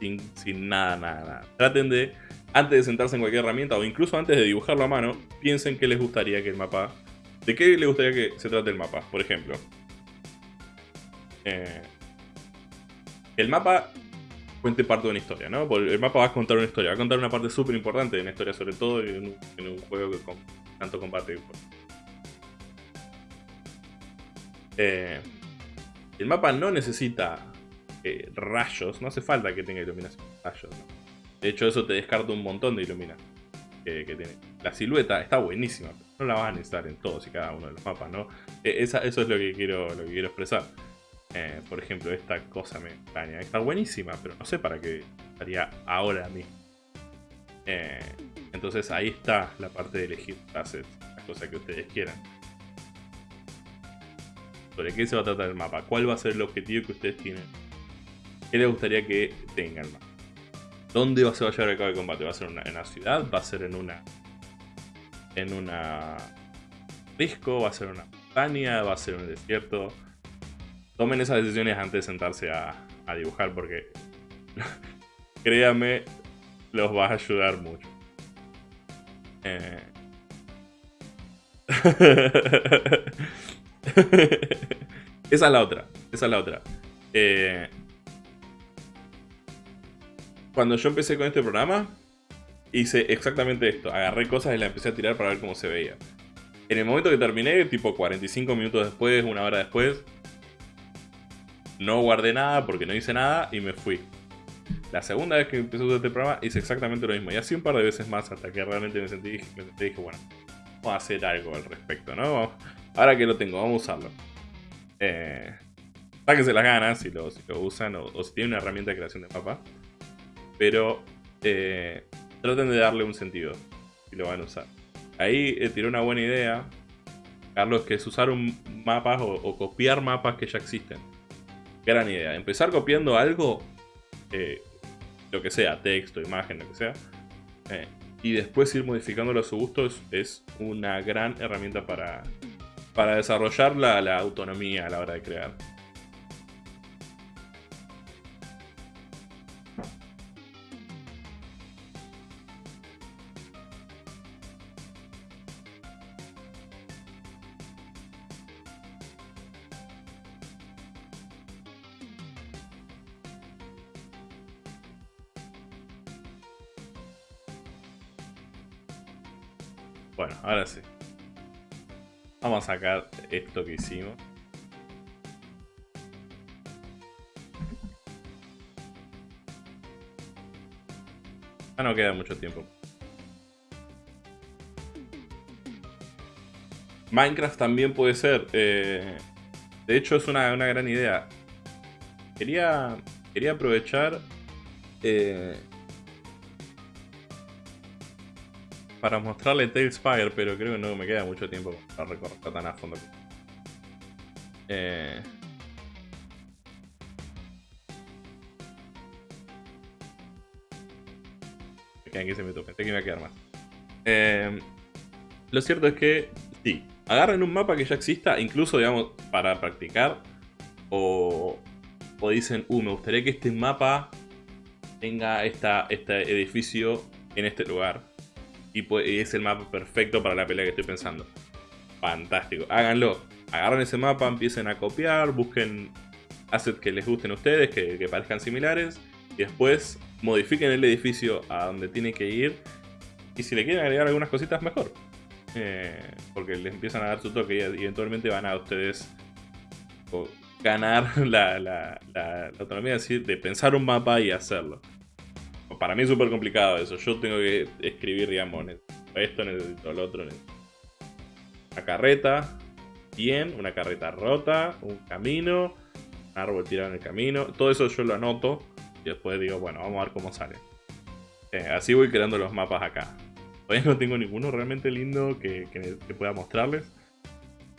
sin, sin nada, nada, nada. Traten de, antes de sentarse en cualquier herramienta o incluso antes de dibujarlo a mano, piensen qué les gustaría que el mapa... ¿De qué les gustaría que se trate el mapa? Por ejemplo, eh, el mapa cuente parte de una historia, ¿no? el mapa va a contar una historia, va a contar una parte súper importante de una historia, sobre todo en un, juego que con tanto combate. Eh, el mapa no necesita eh, rayos, no hace falta que tenga iluminación rayos. De hecho, eso te descarta un montón de iluminación que, tiene. La silueta está buenísima, no la vas a necesitar en todos y cada uno de los mapas, ¿no? E, eso es lo que quiero, lo que quiero expresar. Eh, por ejemplo, esta cosa me extraña. Está buenísima, pero no sé para qué estaría ahora mismo. Eh, entonces ahí está la parte de elegir assets, las cosas que ustedes quieran sobre qué se va a tratar el mapa, cuál va a ser el objetivo que ustedes tienen, les gustaría que tenga el mapa. ¿Dónde se va a llevar a cabo el combate? ¿Va a ser en una ciudad? ¿Va a ser en una... en una... disco? ¿Va a ser una montaña? ¿Va a ser en un desierto? Tomen esas decisiones antes de sentarse a, a dibujar porque... créanme, los va a ayudar mucho. Eh... esa es la otra. Esa es la otra. Eh, cuando yo empecé con este programa, hice exactamente esto. Agarré cosas y las empecé a tirar para ver cómo se veía. En el momento que terminé, tipo 45 minutos después, una hora después, no guardé nada porque no hice nada y me fui. La segunda vez que empecé a usar este programa hice exactamente lo mismo. Y así un par de veces más hasta que realmente me sentí, me sentí dije, bueno, vamos a hacer algo al respecto, ¿no? Ahora que lo tengo, vamos a usarlo. Eh, sáquense las ganas si lo, usan o, si tienen una herramienta de creación de mapa. Pero eh, traten de darle un sentido si lo van a usar. Ahí eh, tiró una buena idea, Carlos, que es usar un mapas o, copiar mapas que ya existen. Gran idea. Empezar copiando algo, eh, lo que sea, texto, imagen, lo que sea, eh, y después ir modificándolo a su gusto es, una gran herramienta para, para desarrollar la autonomía a la hora de crear. Bueno, ahora sí. Vamos a sacar esto que hicimos. Ya no queda mucho tiempo. Minecraft también puede ser. Eh, de hecho, es una, gran idea. Quería, quería aprovechar eh, para mostrarle Tailspire, pero creo que no me queda mucho tiempo para recorrer tan a fondo. Eh... Me quedan 15 minutos, pensé que iba a quedar más. Eh, lo cierto es que, sí, agarren un mapa que ya exista, incluso, digamos, para practicar, o, o dicen, uh, me gustaría que este mapa tenga esta, este edificio en este lugar y, es el mapa perfecto para la pelea que estoy pensando. Fantástico, háganlo. Agarren ese mapa, empiecen a copiar, busquen assets que les gusten a ustedes, que, parezcan similares, y después modifiquen el edificio a donde tiene que ir. Y si le quieren agregar algunas cositas, mejor. Eh, porque les empiezan a dar su toque y eventualmente van a ustedes ganar la, autonomía de pensar un mapa y hacerlo para mí es súper complicado eso. Yo tengo que escribir, digamos, esto, necesito lo otro. Una carreta, bien, una carreta rota, un camino, un árbol tirado en el camino. Todo eso yo lo anoto y después digo, bueno, vamos a ver cómo sale. Eh, así voy creando los mapas acá. Todavía no tengo ninguno realmente lindo que, pueda mostrarles.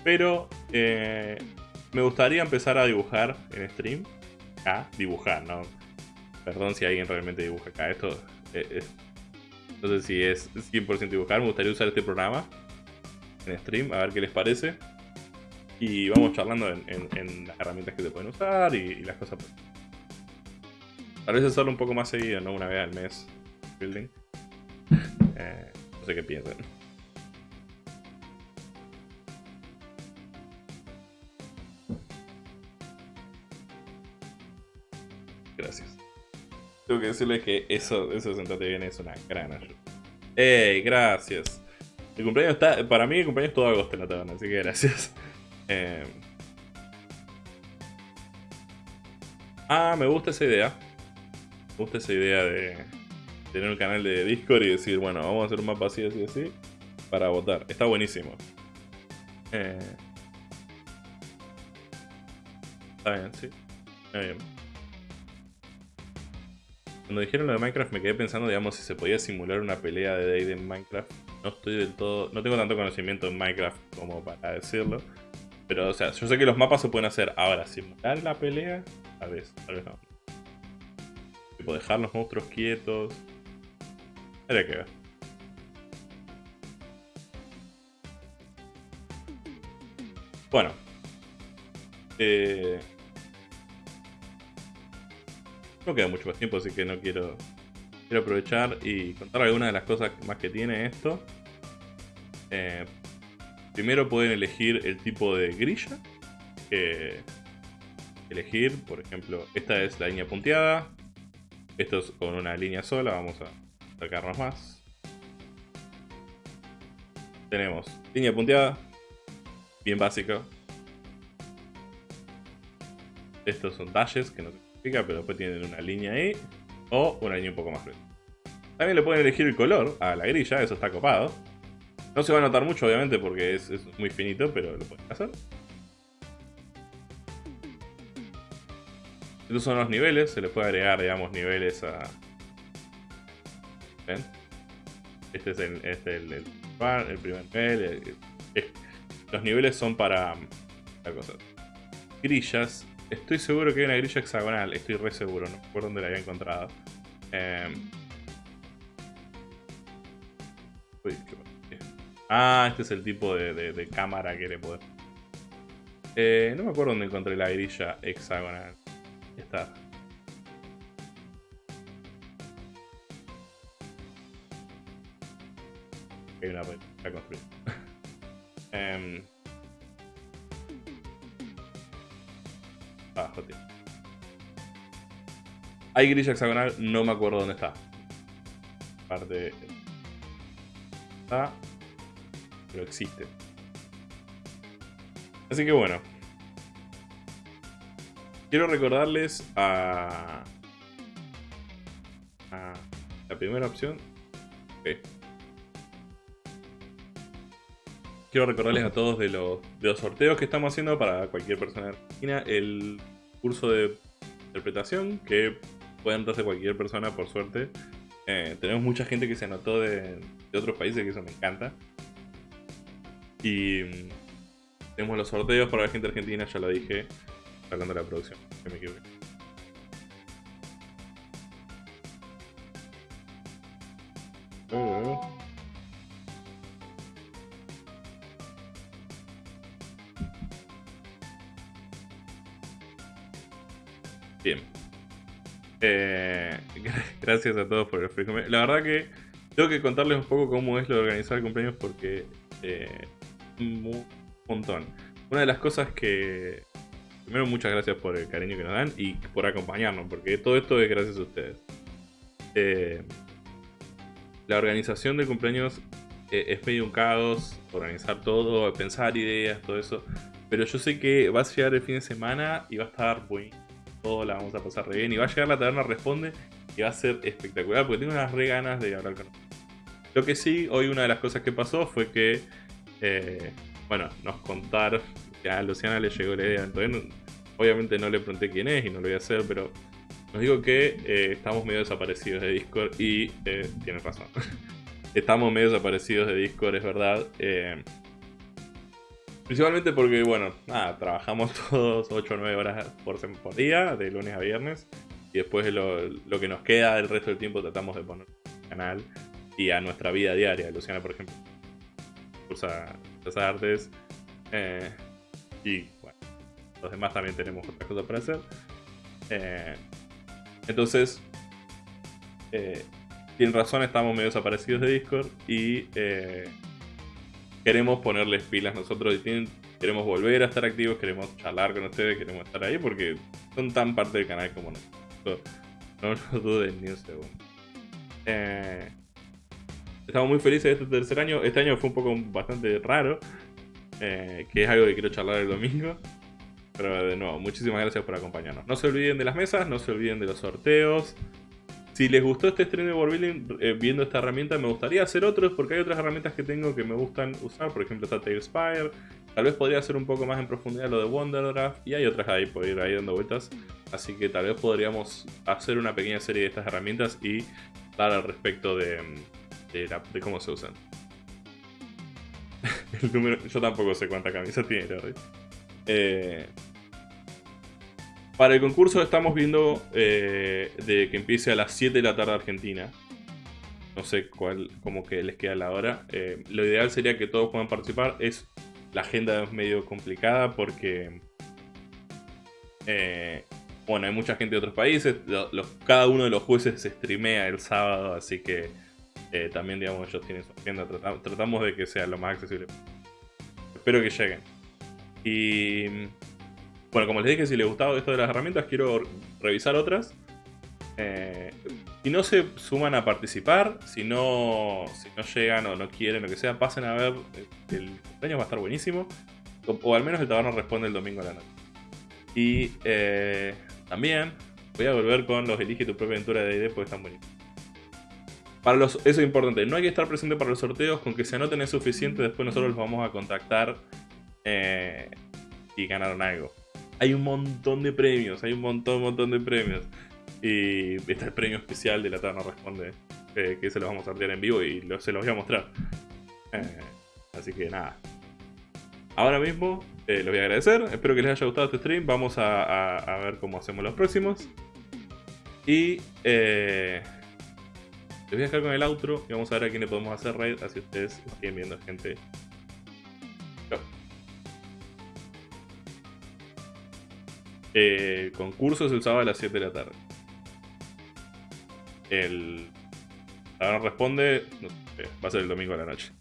Pero eh, me gustaría empezar a dibujar en stream. Ah, dibujar, ¿no? Perdón si alguien realmente dibuja acá. Esto eh, no sé si es 100% dibujar. Me gustaría usar este programa en stream, a ver qué les parece. Y vamos charlando en, las herramientas que se pueden usar y, las cosas. Tal vez hacerlo un poco más seguido, no una vez al mes. Building. Eh, no sé qué piensan. Tengo que decirles que eso, eso sentate bien es una gran ayuda. ¡Ey! Gracias. El cumpleaños está. Para mí, el cumpleaños es todo agosto en la taberna, así que gracias. Eh, ah, me gusta esa idea. Me gusta esa idea de tener un canal de Discord y decir, bueno, vamos a hacer un mapa así, así, así, para votar. Está buenísimo. Eh, está bien, sí. Está bien. Cuando dijeron lo de Minecraft me quedé pensando, digamos, si se podía simular una pelea de Day en Minecraft. No estoy del todo... No tengo tanto conocimiento en Minecraft como para decirlo. Pero, o sea, yo sé que los mapas se pueden hacer. Ahora, simular la pelea, tal vez, tal vez no. Tipo, dejar los monstruos quietos. Habría que ver. Bueno. Eh... No queda mucho más tiempo, así que no quiero... Quiero aprovechar y contar algunas de las cosas más que tiene esto. Eh, primero pueden elegir el tipo de grilla. Que elegir, por ejemplo, esta es la línea punteada. Esto es con una línea sola, vamos a sacarnos más. Tenemos línea punteada, bien básico. Estos son dashes, que no se pero después tienen una línea ahí, o una línea un poco más gruesa. También le pueden elegir el color a la grilla, eso está copado. No se va a notar mucho, obviamente, porque es, muy finito, pero lo pueden hacer. Estos son los niveles, se le puede agregar, digamos, niveles a... ¿Ven? Este es el, este el, el, primer nivel. los niveles son para... La cosa. Grillas. Estoy seguro que hay una grilla hexagonal, estoy re seguro, no recuerdo dónde la había encontrado. Eh, Ah, este es el tipo de, cámara que le puedo... Eh, no me acuerdo dónde encontré la grilla hexagonal. Está. Hay una para construir. um... Ah, joder. Hay grilla hexagonal, no me acuerdo dónde está. Parte pero existe. Así que bueno. Quiero recordarles a, a la primera opción. Quiero recordarles a todos de los, sorteos que estamos haciendo para cualquier persona argentina. El curso de interpretación que puede entrarse cualquier persona por suerte. Eh, tenemos mucha gente que se anotó de, otros países, que eso me encanta. Y mm, tenemos los sorteos para la gente argentina, ya lo dije, hablando de la producción, que me equivoqué. Oh. Eh, gracias a todos por el La verdad que tengo que contarles un poco cómo es lo de organizar cumpleaños porque eh, un montón. Una de las cosas que... Primero, muchas gracias por el cariño que nos dan y por acompañarnos, porque todo esto es gracias a ustedes. Eh, la organización de cumpleaños eh, es medio un caos, organizar todo, pensar ideas, todo eso. Pero yo sé que va a llegar el fin de semana y va a estar muy... La vamos a pasar re bien. Y va a llegar la taberna responde y va a ser espectacular porque tengo unas re ganas de hablar con Lo que sí, hoy una de las cosas que pasó fue que eh, bueno, nos contaron a Luciana le llegó la idea. obviamente no le pregunté quién es y no lo voy a hacer, pero nos digo que eh, estamos medio desaparecidos de Discord y eh, tienen razón. estamos medio desaparecidos de Discord, es verdad. Principalmente porque, bueno, nada, trabajamos todos 8 o 9 horas por, por día, de lunes a viernes. Y después lo, lo que nos queda del resto del tiempo tratamos de poner canal y a nuestra vida diaria. Luciana, por ejemplo, cursa las artes. Eh, y bueno, los demás también tenemos otras cosas para hacer. Eh, entonces, eh, razón, estamos medio desaparecidos de Discord y queremos ponerles pilas nosotros y queremos volver a estar activos, queremos charlar con ustedes, queremos estar ahí porque son tan parte del canal como nosotros. No lo duden ni un segundo. Estamos muy felices de este tercer año. Este año fue un poco bastante raro. Eh, que es algo que quiero charlar el domingo. Pero de nuevo, muchísimas gracias por acompañarnos. No se olviden de las mesas, no se olviden de los sorteos. Si les gustó este stream de Warbuilding eh, viendo esta herramienta, me gustaría hacer otros porque hay otras herramientas que tengo que me gustan usar. Por ejemplo, está Talespire. Tal vez podría hacer un poco más en profundidad lo de Wonderdraft. Y hay otras ahí, por ir ahí dando vueltas. Así que tal vez podríamos hacer una pequeña serie de estas herramientas y dar al respecto de, cómo se usan. el número, yo tampoco sé cuánta camisa tiene eh, para el concurso estamos viendo eh, de que empiece a las 7 de la tarde Argentina. No sé cuál, como que les queda la hora. Eh, lo ideal sería que todos puedan participar. Es la agenda es medio complicada porque bueno, hay mucha gente de otros países. cada uno de los jueces se streamea el sábado, así que eh, también, digamos, ellos tienen su agenda. Tratamos, de que sea lo más accesible. Espero que lleguen. Y bueno, como les dije, si les gustaba esto de las herramientas, quiero revisar otras. Eh, si no se suman a participar, si no, si no llegan o no quieren, lo que sea, pasen a ver. El cumpleaños va a estar buenísimo. O, al menos el taberno responde el domingo a la noche. Y eh, también voy a volver con los Elige tu propia aventura de ID porque están buenísimos. Para los, eso es importante, no hay que estar presente para los sorteos, con que se anoten es suficiente, después nosotros los vamos a contactar eh, y ganaron algo. Hay un montón de premios, hay un montón, montón de premios. Y está el premio especial de la Taberna Responde, eh, que se lo vamos a sortear en vivo y se los voy a mostrar. Eh, así que nada. Ahora mismo eh, los voy a agradecer, espero que les haya gustado este stream, vamos a, ver cómo hacemos los próximos. Y les voy a dejar con el outro y vamos a ver a quién le podemos hacer raid, así ustedes siguen viendo gente Eh, concurso es el sábado a las 7 de la tarde. El. Ahora responde. va a ser el domingo a la noche.